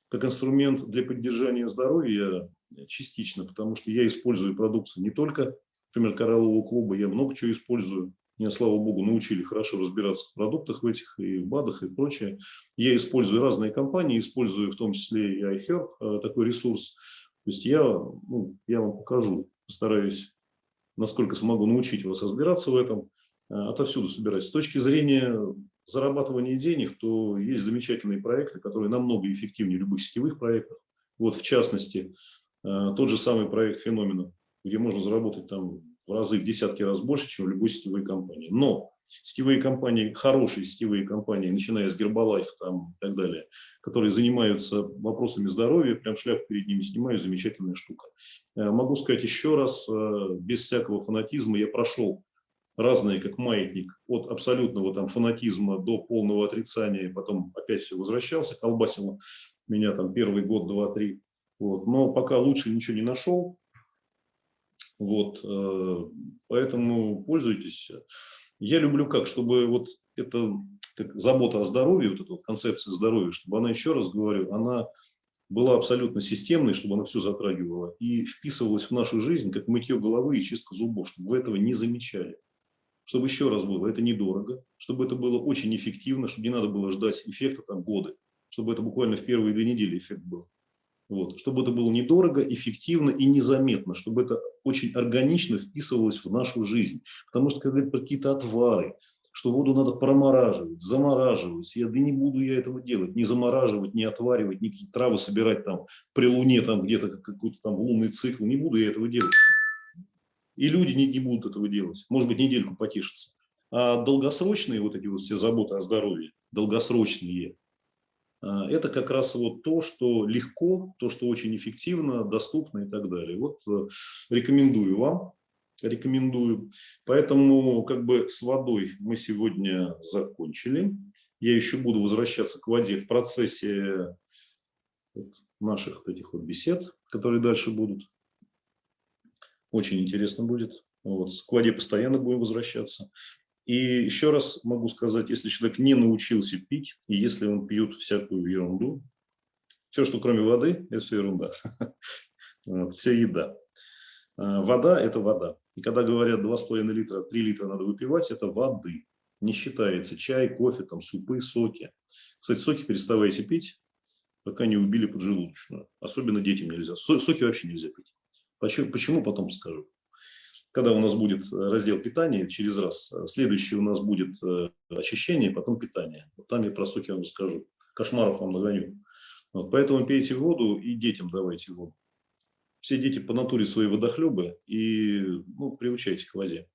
S1: как инструмент для поддержания здоровья частично, потому что я использую продукцию не только, например, кораллового клуба, я много чего использую. Меня, слава богу, научили хорошо разбираться в продуктах в этих, и в БАДах, и прочее. Я использую разные компании, использую в том числе и iHerb, э, такой ресурс. То есть я, ну, я вам покажу, постараюсь, насколько смогу научить вас разбираться в этом. Э, Отовсюду собирать. С точки зрения зарабатывания денег, то есть замечательные проекты, которые намного эффективнее любых сетевых проектов. Вот, в частности, э, тот же самый проект «Феномена», где можно заработать там в разы, в десятки раз больше, чем в любой сетевой компании. Но сетевые компании, хорошие сетевые компании, начиная с Гербалайф там, и так далее, которые занимаются вопросами здоровья, прям шляпу перед ними снимаю, замечательная штука. Э, Могу сказать еще раз, э, без всякого фанатизма, я прошел разные, как маятник, от абсолютного там фанатизма до полного отрицания, и потом опять все возвращался, колбасило меня там первый год, два, три. Вот. Но пока лучше ничего не нашел. Вот. э, Поэтому пользуйтесь. Я люблю как, чтобы вот эта как забота о здоровье, вот эта вот концепция здоровья, чтобы она, еще раз говорю, она была абсолютно системной, чтобы она все затрагивала и вписывалась в нашу жизнь, как мытье головы и чистка зубов, чтобы вы этого не замечали чтобы еще раз было, это недорого, чтобы это было очень эффективно, чтобы не надо было ждать эффекта там годы, чтобы это буквально в первые две недели эффект был. Вот. Чтобы это было недорого, эффективно и незаметно, чтобы это очень органично вписывалось в нашу жизнь. Потому что, когда про какие-то отвары, что воду надо промораживать, замораживать, я да не буду я этого делать, не замораживать, не отваривать, какие травы собирать там при луне, там где-то какой-то там лунный цикл, не буду я этого делать. И люди не, не будут этого делать. Может быть, недельку потешиться. А долгосрочные вот эти вот все заботы о здоровье, долгосрочные, это как раз вот то, что легко, то, что очень эффективно, доступно и так далее. Вот э, рекомендую вам, рекомендую. Поэтому как бы с водой мы сегодня закончили. Я еще буду возвращаться к воде в процессе наших этих вот бесед, которые дальше будут. Очень интересно будет. Вот. К воде постоянно будем возвращаться. И еще раз могу сказать, если человек не научился пить, и если он пьет всякую ерунду, все, что кроме воды, это все ерунда. Вся еда. А, вода – это вода. И когда говорят 2,5 литра, 3 литра надо выпивать, это воды. Не считается чай, кофе, там, супы, соки. Кстати, соки переставайте пить, пока не убили поджелудочную. Особенно детям нельзя. Соки вообще нельзя пить. Почему, почему потом скажу. Когда у нас будет э, раздел питания через раз, э, следующий у нас будет э, очищение, потом питание. Вот там я про соки вам расскажу. Кошмаров вам нагоню. Вот, поэтому пейте воду и детям давайте воду. Все дети по натуре свои водохлебы и ну, приучайте к воде.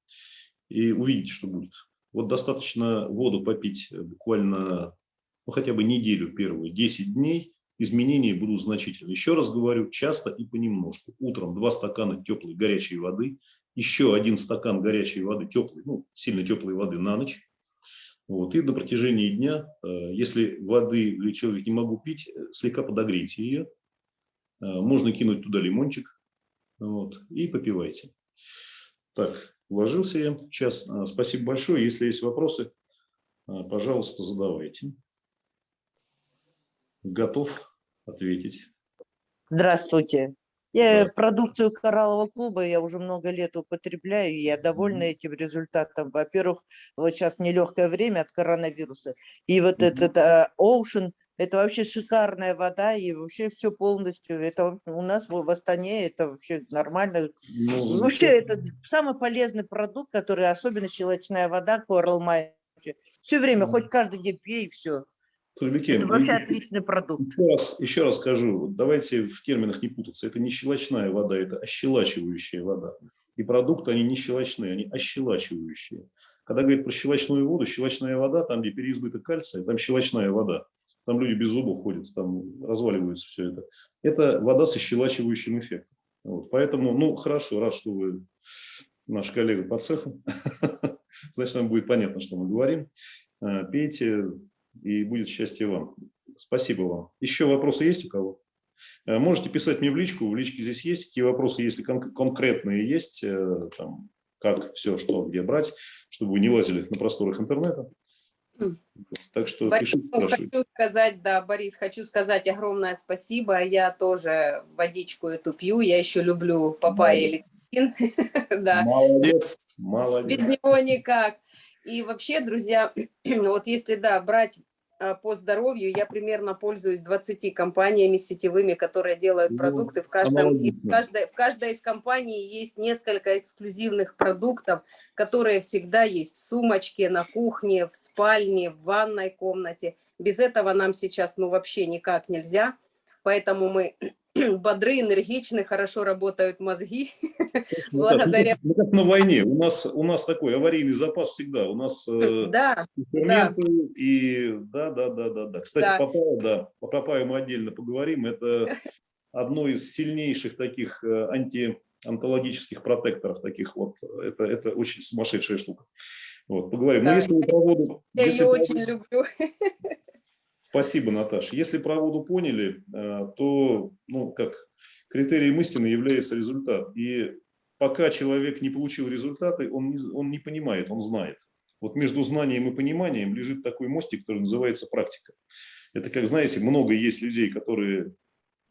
S1: И увидите, что будет. Вот достаточно воду попить буквально ну, хотя бы неделю первую, 10 дней, изменения будут значительны. Еще раз говорю, часто и понемножку. Утром два стакана теплой горячей воды, еще один стакан горячей воды, теплой, ну, сильно теплой воды на ночь. Вот. И на протяжении дня, э, если воды или человек не могу пить, э, слегка подогрейте ее. Э, можно кинуть туда лимончик вот, и попивайте. Так, вложился я. Сейчас спасибо большое. Если есть вопросы, пожалуйста, задавайте. Готов ответить.
S3: Здравствуйте. Я
S1: Да.
S3: продукцию кораллового клуба я уже много лет употребляю, и я довольна этим результатом. Во-первых, вот сейчас нелегкое время от коронавируса, и вот
S1: Мгм.
S3: этот а, Ocean Это вообще шикарная вода и вообще все полностью. Это у нас в в Астане это вообще нормально.
S1: Ну,
S3: Вообще это самый полезный продукт, который особенно щелочная вода, Coral Mine. Все время, хоть каждый день пей и все.
S1: Тульбике,
S3: Это вообще отличный продукт.
S1: Еще раз, еще раз скажу, давайте в терминах не путаться. Это не щелочная вода, это ощелачивающая вода. И продукты, они не щелочные, они ощелачивающие. Когда говорят про щелочную воду, щелочная вода, там, где переизбыток кальция, там щелочная вода. Там люди без зубов ходят, там разваливается все это. Это вода со щелачивающим эффектом. Вот, поэтому, ну, хорошо, рад, что вы наш коллега по цеху. Значит, нам будет понятно, что мы говорим. Э, Пейте, и будет счастье вам. Спасибо вам. Еще вопросы есть у кого? Э, Можете писать мне в личку, в личке здесь есть. Какие вопросы, если кон- конкретные есть, э, там, как, все, что, где брать, чтобы вы не лазили на просторах интернета. Так что
S4: Борис,
S1: пишите, спрашивайте.
S4: хочу сказать, да, Борис, хочу сказать огромное спасибо. Я тоже водичку эту пью. Я еще люблю папайя и лектин. Да,
S1: Молодец, молодец.
S4: без него никак. И вообще, друзья, вот если, да, брать а, по здоровью, я примерно пользуюсь 20 компаниями сетевыми, которые делают
S1: Ну,
S4: продукты. В, каждом, в, каждой, в каждой из компаний есть несколько эксклюзивных продуктов, которые всегда есть в сумочке, на кухне, в спальне, в ванной комнате. Без этого нам сейчас ну вообще никак нельзя. Поэтому мы бодры, энергичны, хорошо работают мозги.
S1: Ну, так,
S4: благодаря-
S1: ну, как на войне. У нас, у нас такой аварийный запас всегда. У нас э,
S4: Да,
S1: ферменты и да, да, да, да, да. Кстати,
S4: Да.
S1: папайя, да, по папайе мы отдельно поговорим. Это одно из сильнейших таких э, антионтологических протекторов таких вот. Это, это очень сумасшедшая штука. Вот, поговорим. Но
S4: Да.
S1: если вы про воду,
S4: я ее очень
S1: воду-
S4: люблю.
S1: Спасибо, Наташа. Если про воду поняли, э, то, ну, как критерием истины является результат. И пока человек не получил результаты, он не, он не понимает, он знает. Вот между знанием и пониманием лежит такой мостик, который называется практика. Это как, знаете, много есть людей, которые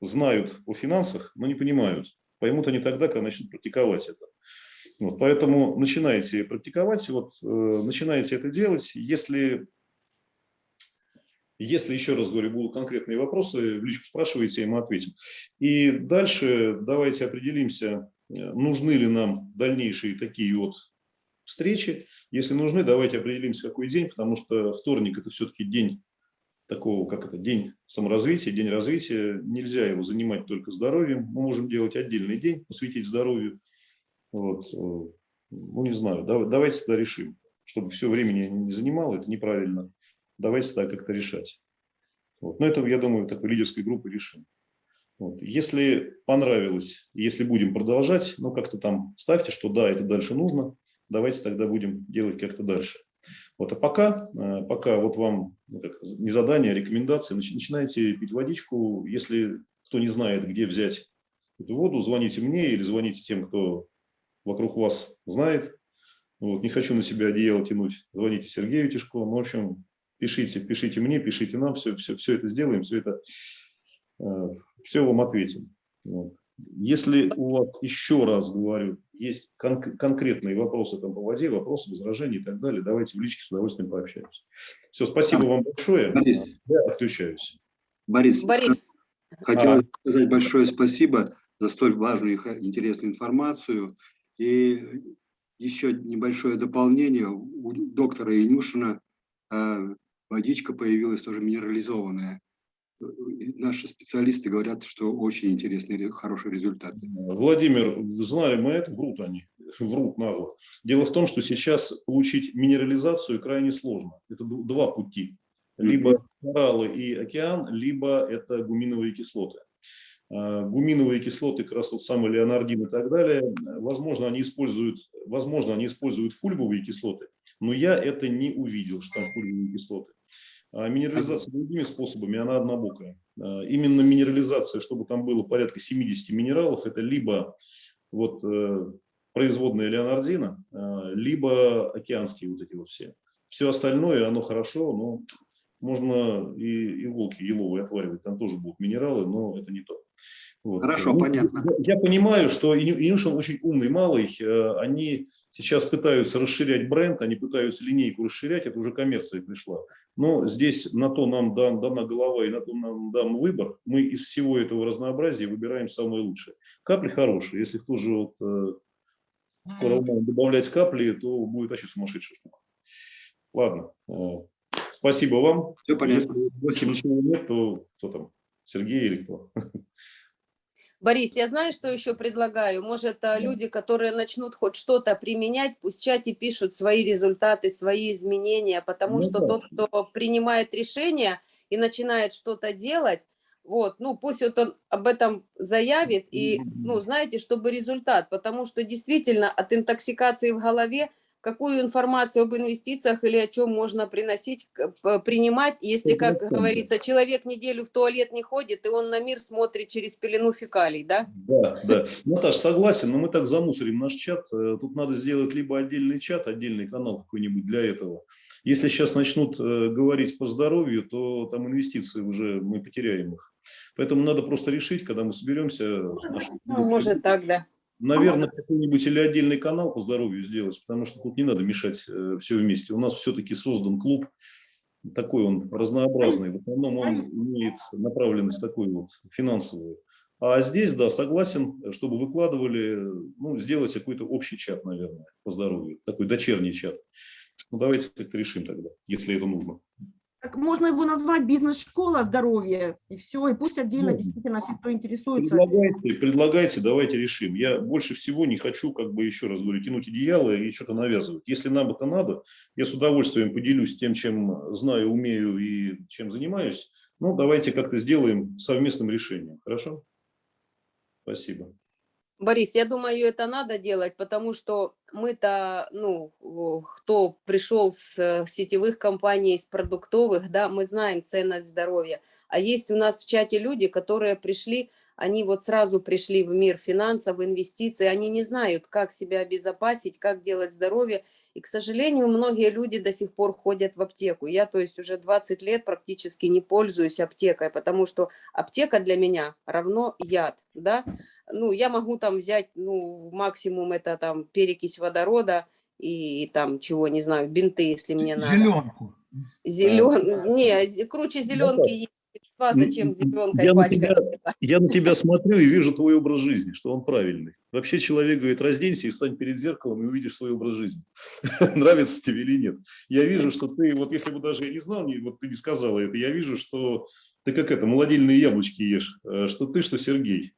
S1: знают о финансах, но не понимают. Поймут они тогда, когда начнут практиковать это. Вот, поэтому начинайте практиковать, вот, э, начинайте это делать. Если если, еще раз говорю, будут конкретные вопросы, в личку спрашивайте, и мы ответим. И дальше давайте определимся, э, нужны ли нам дальнейшие такие вот встречи. Если нужны, давайте определимся, какой день, потому что вторник – это все-таки день такого, как это, день саморазвития, день развития. Нельзя его занимать только здоровьем. Мы можем делать отдельный день, посвятить здоровью. Вот. э, Ну, не знаю, дав- давайте тогда решим, чтобы все времени не занимало, это неправильно давайте так как-то решать. Вот. Но это, я думаю, такой лидерской группы решим. Вот. Если понравилось, если будем продолжать, ну как-то там ставьте, что да, это дальше нужно, давайте тогда будем делать как-то дальше. Вот. А пока, э, пока вот вам ну, как, не задание, а рекомендации, нач- начинайте пить водичку. Если кто не знает, где взять эту воду, звоните мне или звоните тем, кто вокруг вас знает. Вот. Не хочу на себя одеяло тянуть. Звоните Сергею Тишко. Ну, в общем, пишите, пишите мне, пишите нам, все, все, все это сделаем, все это, все вам ответим. Вот. Если у вас, еще раз говорю, есть кон- конкретные вопросы там, по воде, вопросы, возражения и так далее, давайте в личке с удовольствием пообщаемся. Все, спасибо вам большое.
S5: Борис,
S1: Я отключаюсь.
S5: Борис,
S4: Борис,
S5: хотел сказать большое спасибо за столь важную и интересную информацию. И еще небольшое дополнение. У доктора Инюшина э, водичка появилась тоже минерализованная. Наши специалисты говорят, что очень интересные, ре- хорошие результаты.
S1: Владимир, знали мы это, врут они, врут нагло. Дело в том, что сейчас получить минерализацию крайне сложно. Это два пути. Либо кораллы и океан, либо это гуминовые кислоты. А, Гуминовые кислоты, как раз тот самый леонардин и так далее, возможно, они используют, возможно, они используют фульбовые кислоты, но я это не увидел, что там фульбовые кислоты. А минерализация другими способами, она однобокая. А, Именно минерализация, чтобы там было порядка 70 минералов, это либо вот, э, производная леонардина, э, либо океанские вот эти вот все. Все остальное, оно хорошо, но можно и иголки еловые отваривать, там тоже будут минералы, но это не то. Вот.
S5: Хорошо,
S1: Ну,
S5: понятно.
S1: Я я понимаю, что Иню- Инюшин очень умный малый. э, Они сейчас пытаются расширять бренд, они пытаются линейку расширять, это уже коммерция пришла. Но здесь на то нам дан- дана голова и на то нам дан выбор. Мы из всего этого разнообразия выбираем самое лучшее. Капли хорошие. Если ту же вот, э, добавлять капли, то будет вообще сумасшедшая штука. Ладно. э, Спасибо вам.
S5: Все понятно.
S1: Если больше ничего нет, то кто там? Сергей или кто?
S4: Борис, я знаю, что еще предлагаю. Может, а, люди, которые начнут хоть что-то применять, пусть в чате пишут свои результаты, свои изменения, потому
S1: Ну
S4: что
S1: да.
S4: тот, кто принимает решение и начинает что-то делать, вот, ну, пусть вот он об этом заявит, и, ну, знаете, чтобы результат, потому что действительно от интоксикации в голове какую информацию об инвестициях или о чем можно приносить, принимать, если, как
S1: 100%.
S4: говорится, человек неделю в туалет не ходит, и он на мир смотрит через пелену фекалий, да?
S1: Да, да. Наташ, согласен, но мы так замусорим наш чат. Э, Тут надо сделать либо отдельный чат, отдельный канал какой-нибудь для этого. Если сейчас начнут э, говорить по здоровью, то там инвестиции уже мы потеряем их. Поэтому надо просто решить, когда мы соберемся.
S4: Ну, может так, да.
S1: Наверное, какой-нибудь или отдельный канал по здоровью сделать, потому что тут не надо мешать все вместе. У нас все-таки создан клуб, такой он разнообразный. В основном он имеет направленность такую вот финансовую. А здесь, да, согласен, чтобы выкладывали, ну, сделать какой-то общий чат, наверное, по здоровью, такой дочерний чат. Ну, давайте как-то решим тогда, если это нужно.
S6: Так можно его назвать бизнес-школа здоровья, и все, и пусть отдельно
S1: Ну,
S6: действительно все, кто интересуется.
S1: Предлагайте, предлагайте, давайте решим. Я больше всего не хочу, как бы еще раз говорю, тянуть одеяло и что-то навязывать. Если нам это надо, я с удовольствием поделюсь тем, чем знаю, умею и чем занимаюсь. Ну, давайте как-то сделаем совместным решением. Хорошо? Спасибо.
S4: Борис, я думаю, это надо делать, потому что мы-то, ну, кто пришел с э, сетевых компаний, с продуктовых, да, мы знаем ценность здоровья. А есть у нас в чате люди, которые пришли, они вот сразу пришли в мир финансов, инвестиций, они не знают, как себя обезопасить, как делать здоровье. И, к сожалению, многие люди до сих пор ходят в аптеку. Я, то есть, уже 20 лет практически не пользуюсь аптекой, потому что аптека для меня равно яд, да. Ну, я могу там взять, ну, максимум это там перекись водорода и там чего, не знаю, бинты, если мне надо.
S7: Зеленку.
S4: Зелен... Не, зе- круче зеленки есть. А зачем зеленкой
S1: я на тебя- Я на тебя смотрю и вижу твой образ жизни, что он правильный. Вообще человек говорит, разденься и встань перед зеркалом и увидишь свой образ жизни. Нравится тебе или нет. Я вижу, что ты, вот если бы даже я не знал, вот ты не сказала это, я вижу, что ты как это, молодильные яблочки ешь, э, что ты, что Сергей.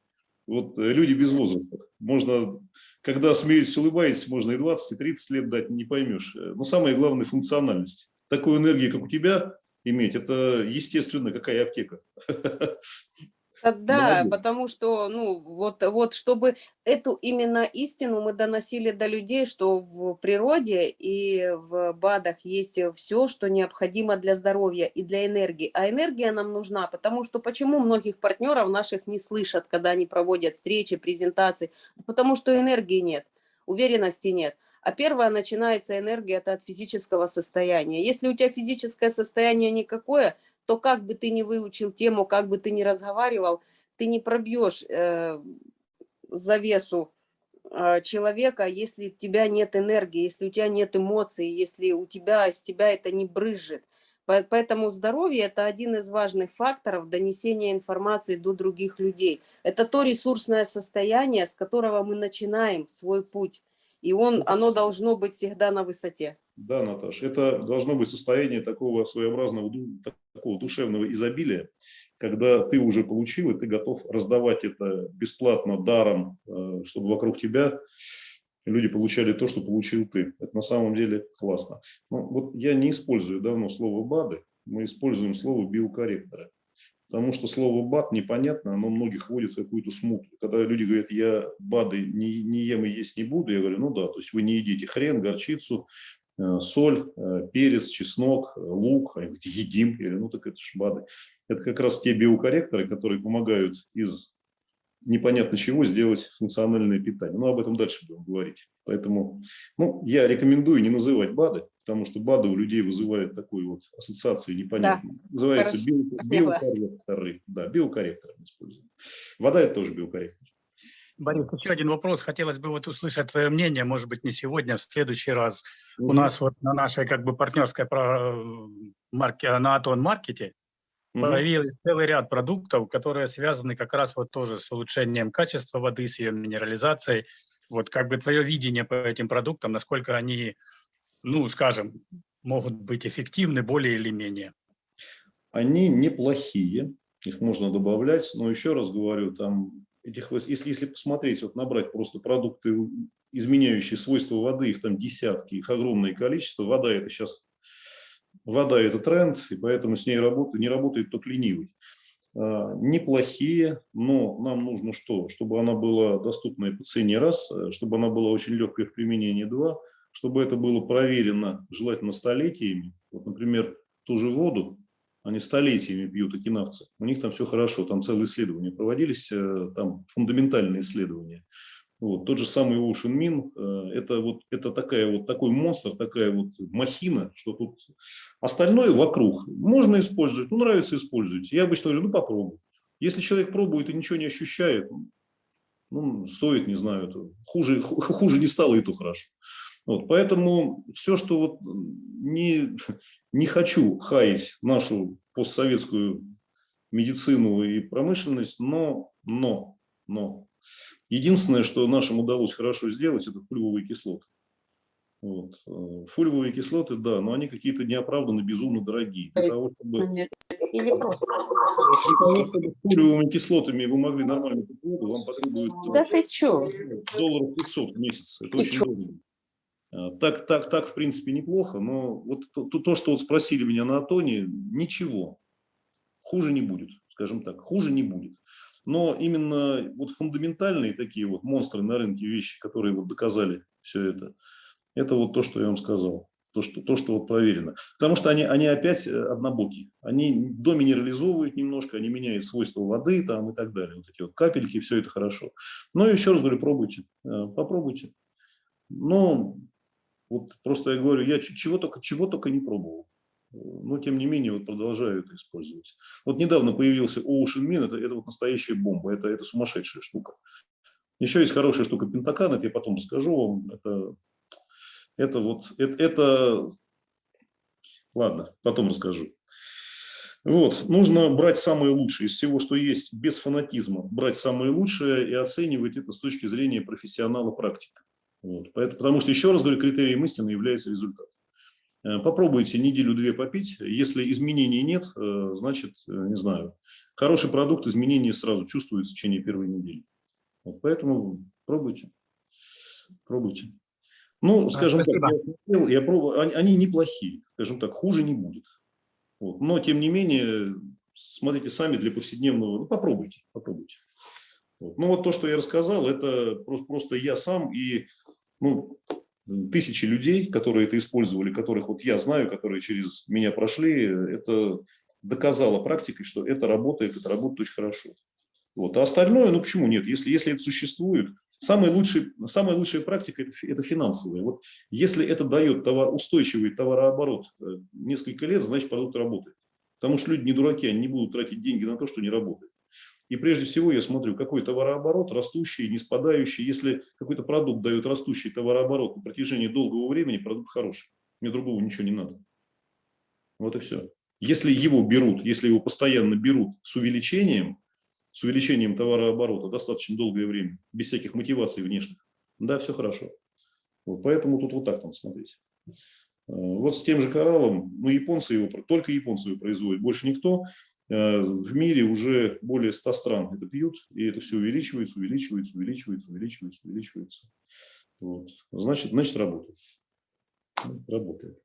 S1: Вот э, люди без возраста. Можно, когда смеетесь, улыбаетесь, можно и 20, и 30 лет дать, не поймешь. Э, Но самое главное – функциональность. Такую энергию, как у тебя, иметь, это естественно, какая аптека.
S4: Да,
S1: Молодец.
S4: потому что, ну, вот, вот чтобы эту именно истину мы доносили до людей, что в природе и в БАДах есть все, что необходимо для здоровья и для энергии. А энергия нам нужна, потому что почему многих партнеров наших не слышат, когда они проводят встречи, презентации? Потому что энергии нет, уверенности нет. А первая начинается энергия это от физического состояния. Если у тебя физическое состояние никакое, то как бы ты ни выучил тему, как бы ты ни разговаривал, ты не пробьешь э, завесу э, человека, если у тебя нет энергии, если у тебя нет эмоций, если у тебя с тебя это не брызжет. По- Поэтому здоровье – это один из важных факторов донесения информации до других людей. Это то ресурсное состояние, с которого мы начинаем свой путь. И он, оно должно быть всегда на высоте.
S1: Да, Наташ, это должно быть состояние такого своеобразного такого душевного изобилия, когда ты уже получил, и ты готов раздавать это бесплатно, даром, э, чтобы вокруг тебя люди получали то, что получил ты. Это на самом деле классно. Ну, вот я не использую давно слово БАДы, мы используем слово биокорректоры. Потому что слово БАД непонятно, оно многих вводит в какую-то смуту. Когда люди говорят, я БАДы не, не ем и есть не буду, я говорю, ну да, то есть вы не едите хрен, горчицу, э, соль, э, перец, чеснок, э, лук, а я говорю, едим, я говорю, ну так это ж БАДы. Это как раз те биокорректоры, которые помогают из непонятно чего сделать функциональное питание. Но об этом дальше будем говорить. Поэтому ну, я рекомендую не называть БАДы, потому что БАДы у людей вызывают такой вот ассоциации непонятной. Называется
S4: хорошо,
S1: био- биокорректоры. Да, биокорректоры мы используем. Вода – это тоже биокорректор.
S7: Борис, еще один вопрос. Хотелось бы вот услышать твое мнение, может быть, не сегодня, а в следующий раз. У нас вот на нашей как бы партнерской про- марке, на Атон Маркете
S1: Мгм.
S7: появились целый ряд продуктов, которые связаны как раз вот тоже с улучшением качества воды, с ее минерализацией. Вот как бы твое видение по этим продуктам, насколько они, ну, скажем, могут быть эффективны более или менее.
S1: Они неплохие, их можно добавлять, но еще раз говорю, там этих, если, если посмотреть, вот набрать просто продукты, изменяющие свойства воды, их там десятки, их огромное количество, вода это сейчас, вода это тренд, и поэтому с ней работа, не работает только ленивый. А, Неплохие, но нам нужно что? Чтобы она была доступная по цене раз, э, чтобы она была очень легкая в применении два, чтобы это было проверено, желательно столетиями. Вот, например, ту же воду, они столетиями пьют окинавцы. У них там все хорошо, там целые исследования проводились, э, там фундаментальные исследования. Вот. Тот же самый Ocean Min, э, это, вот, это такая вот, такой монстр, такая вот махина, что тут остальное вокруг можно использовать, ну нравится используйте. Я обычно говорю, ну попробуй. Если человек пробует и ничего не ощущает, ну, стоит, не знаю, хуже, ху- хуже не стало, и то хорошо. Вот, поэтому все, что вот не, не хочу хаять нашу постсоветскую медицину и промышленность, но, но, но. Единственное, что нашим удалось хорошо сделать, это фульвовые кислоты. Вот. э, Фульвовые кислоты, да, но они какие-то неоправданно безумно дорогие. Для того, чтобы,
S8: Или просто.
S1: для того, чтобы с фульвовыми кислотами вы могли нормально пить воду, вам потребуется
S8: Да ты чё?
S1: долларов 500 в месяц. Это
S8: И
S1: очень
S8: чё?
S1: дорого. А, Так, так, так, в принципе, неплохо, но вот то, то- то, что вот спросили меня на Атоне, ничего. Хуже не будет, скажем так, хуже не будет. Но именно вот фундаментальные такие вот монстры на рынке вещи, которые вот доказали все это, это вот то, что я вам сказал. То, что, то, что вот проверено. Потому что они, они опять э, однобокие. Они доминерализовывают немножко, они меняют свойства воды там и так далее. Вот эти вот капельки, все это хорошо. Но еще раз говорю, пробуйте. э, Попробуйте. Но вот просто я говорю, я чего только, чего только не пробовал. Э, Но тем не менее вот продолжаю это использовать. Вот недавно появился Ocean Min, это, это вот настоящая бомба, это, это сумасшедшая штука. Еще есть хорошая штука Пентакан, это я потом расскажу вам. Это, это вот, это, это, ладно, потом расскажу. Вот, нужно брать самое лучшее из всего, что есть, без фанатизма, брать самое лучшее и оценивать это с точки зрения профессионала-практика. Вот, поэтому, потому что, еще раз говорю, критерием истины является результат. Э, Попробуйте неделю-две попить. Если изменений нет, э, значит, э, не знаю, хороший продукт, изменения сразу чувствуются в течение первой недели. Вот поэтому пробуйте. Пробуйте. Ну, скажем так,
S7: спасибо.
S1: я, смотрел, я пробовал, они, они неплохие, скажем так, хуже не будет. Вот. Но, тем не менее, смотрите сами для повседневного, ну, попробуйте, попробуйте. Вот. Ну, вот то, что я рассказал, это просто, просто я сам и ну, тысячи людей, которые это использовали, которых вот я знаю, которые через меня прошли, это доказало практикой, что это работает, это работает очень хорошо. Вот. А остальное, ну почему нет? Если, если это существует, самая лучшая, самая лучшая практика это, это финансовая. Вот если это дает товар, устойчивый товарооборот э, несколько лет, значит продукт работает. Потому что люди не дураки, они не будут тратить деньги на то, что не работает. И прежде всего я смотрю, какой товарооборот, растущий, не спадающий. Если какой-то продукт дает растущий товарооборот на протяжении долгого времени, продукт хороший. Мне другого ничего не надо. Вот и все. Если его берут, если его постоянно берут с увеличением, с увеличением товарооборота достаточно долгое время, без всяких мотиваций внешних, да, все хорошо. Вот, поэтому тут вот так надо смотреть. Э, Вот с тем же кораллом, ну, японцы его, только японцы его производят, больше никто. Э, В мире уже более 100 стран это пьют, и это все увеличивается, увеличивается, увеличивается, увеличивается, увеличивается. Вот. Значит, значит, работает. Работает.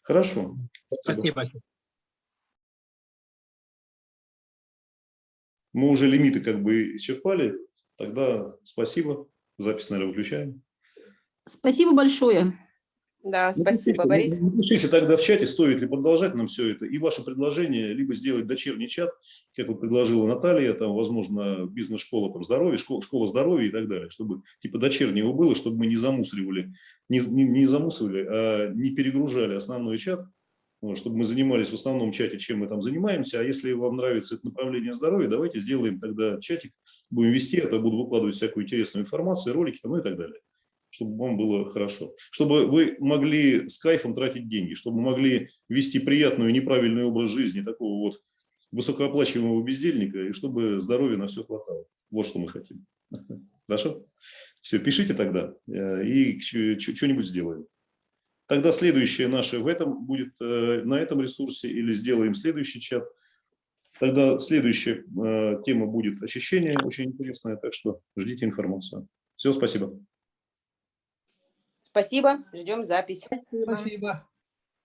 S1: Хорошо. Спасибо.
S7: Спасибо.
S1: Мы уже лимиты как бы исчерпали. Тогда спасибо. Запись, наверное, выключаем.
S8: Спасибо большое.
S4: Да, спасибо,
S1: Напишите,
S4: Борис.
S1: Напишите тогда в чате, стоит ли продолжать нам все это, и ваше предложение, либо сделать дочерний чат, как вот предложила Наталья, там, возможно, бизнес-школа там, здоровья, школа, школа здоровья и так далее, чтобы типа дочернего было, чтобы мы не замусоривали, не, не, не замусоривали, а не перегружали основной чат, чтобы мы занимались в основном чате, чем мы там занимаемся, а если вам нравится это направление здоровья, давайте сделаем тогда чатик, будем вести, это буду выкладывать всякую интересную информацию, ролики, ну и так далее чтобы вам было хорошо. Чтобы вы могли с кайфом тратить деньги, чтобы могли вести приятный и неправильный образ жизни такого вот высокооплачиваемого бездельника, и чтобы здоровья на все хватало. Вот что мы хотим. Хорошо? Все, пишите тогда, э, и что-нибудь сделаем. Тогда следующее наше в этом будет э, на этом ресурсе или сделаем следующий чат. Тогда следующая э, тема будет очищение, очень интересная, так что ждите информацию. Все, спасибо.
S4: Спасибо, ждем запись.
S9: Спасибо.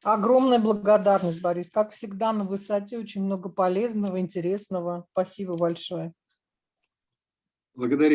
S9: Огромная благодарность, Борис. Как всегда, на высоте очень много полезного, интересного. Спасибо большое.
S5: Благодарю.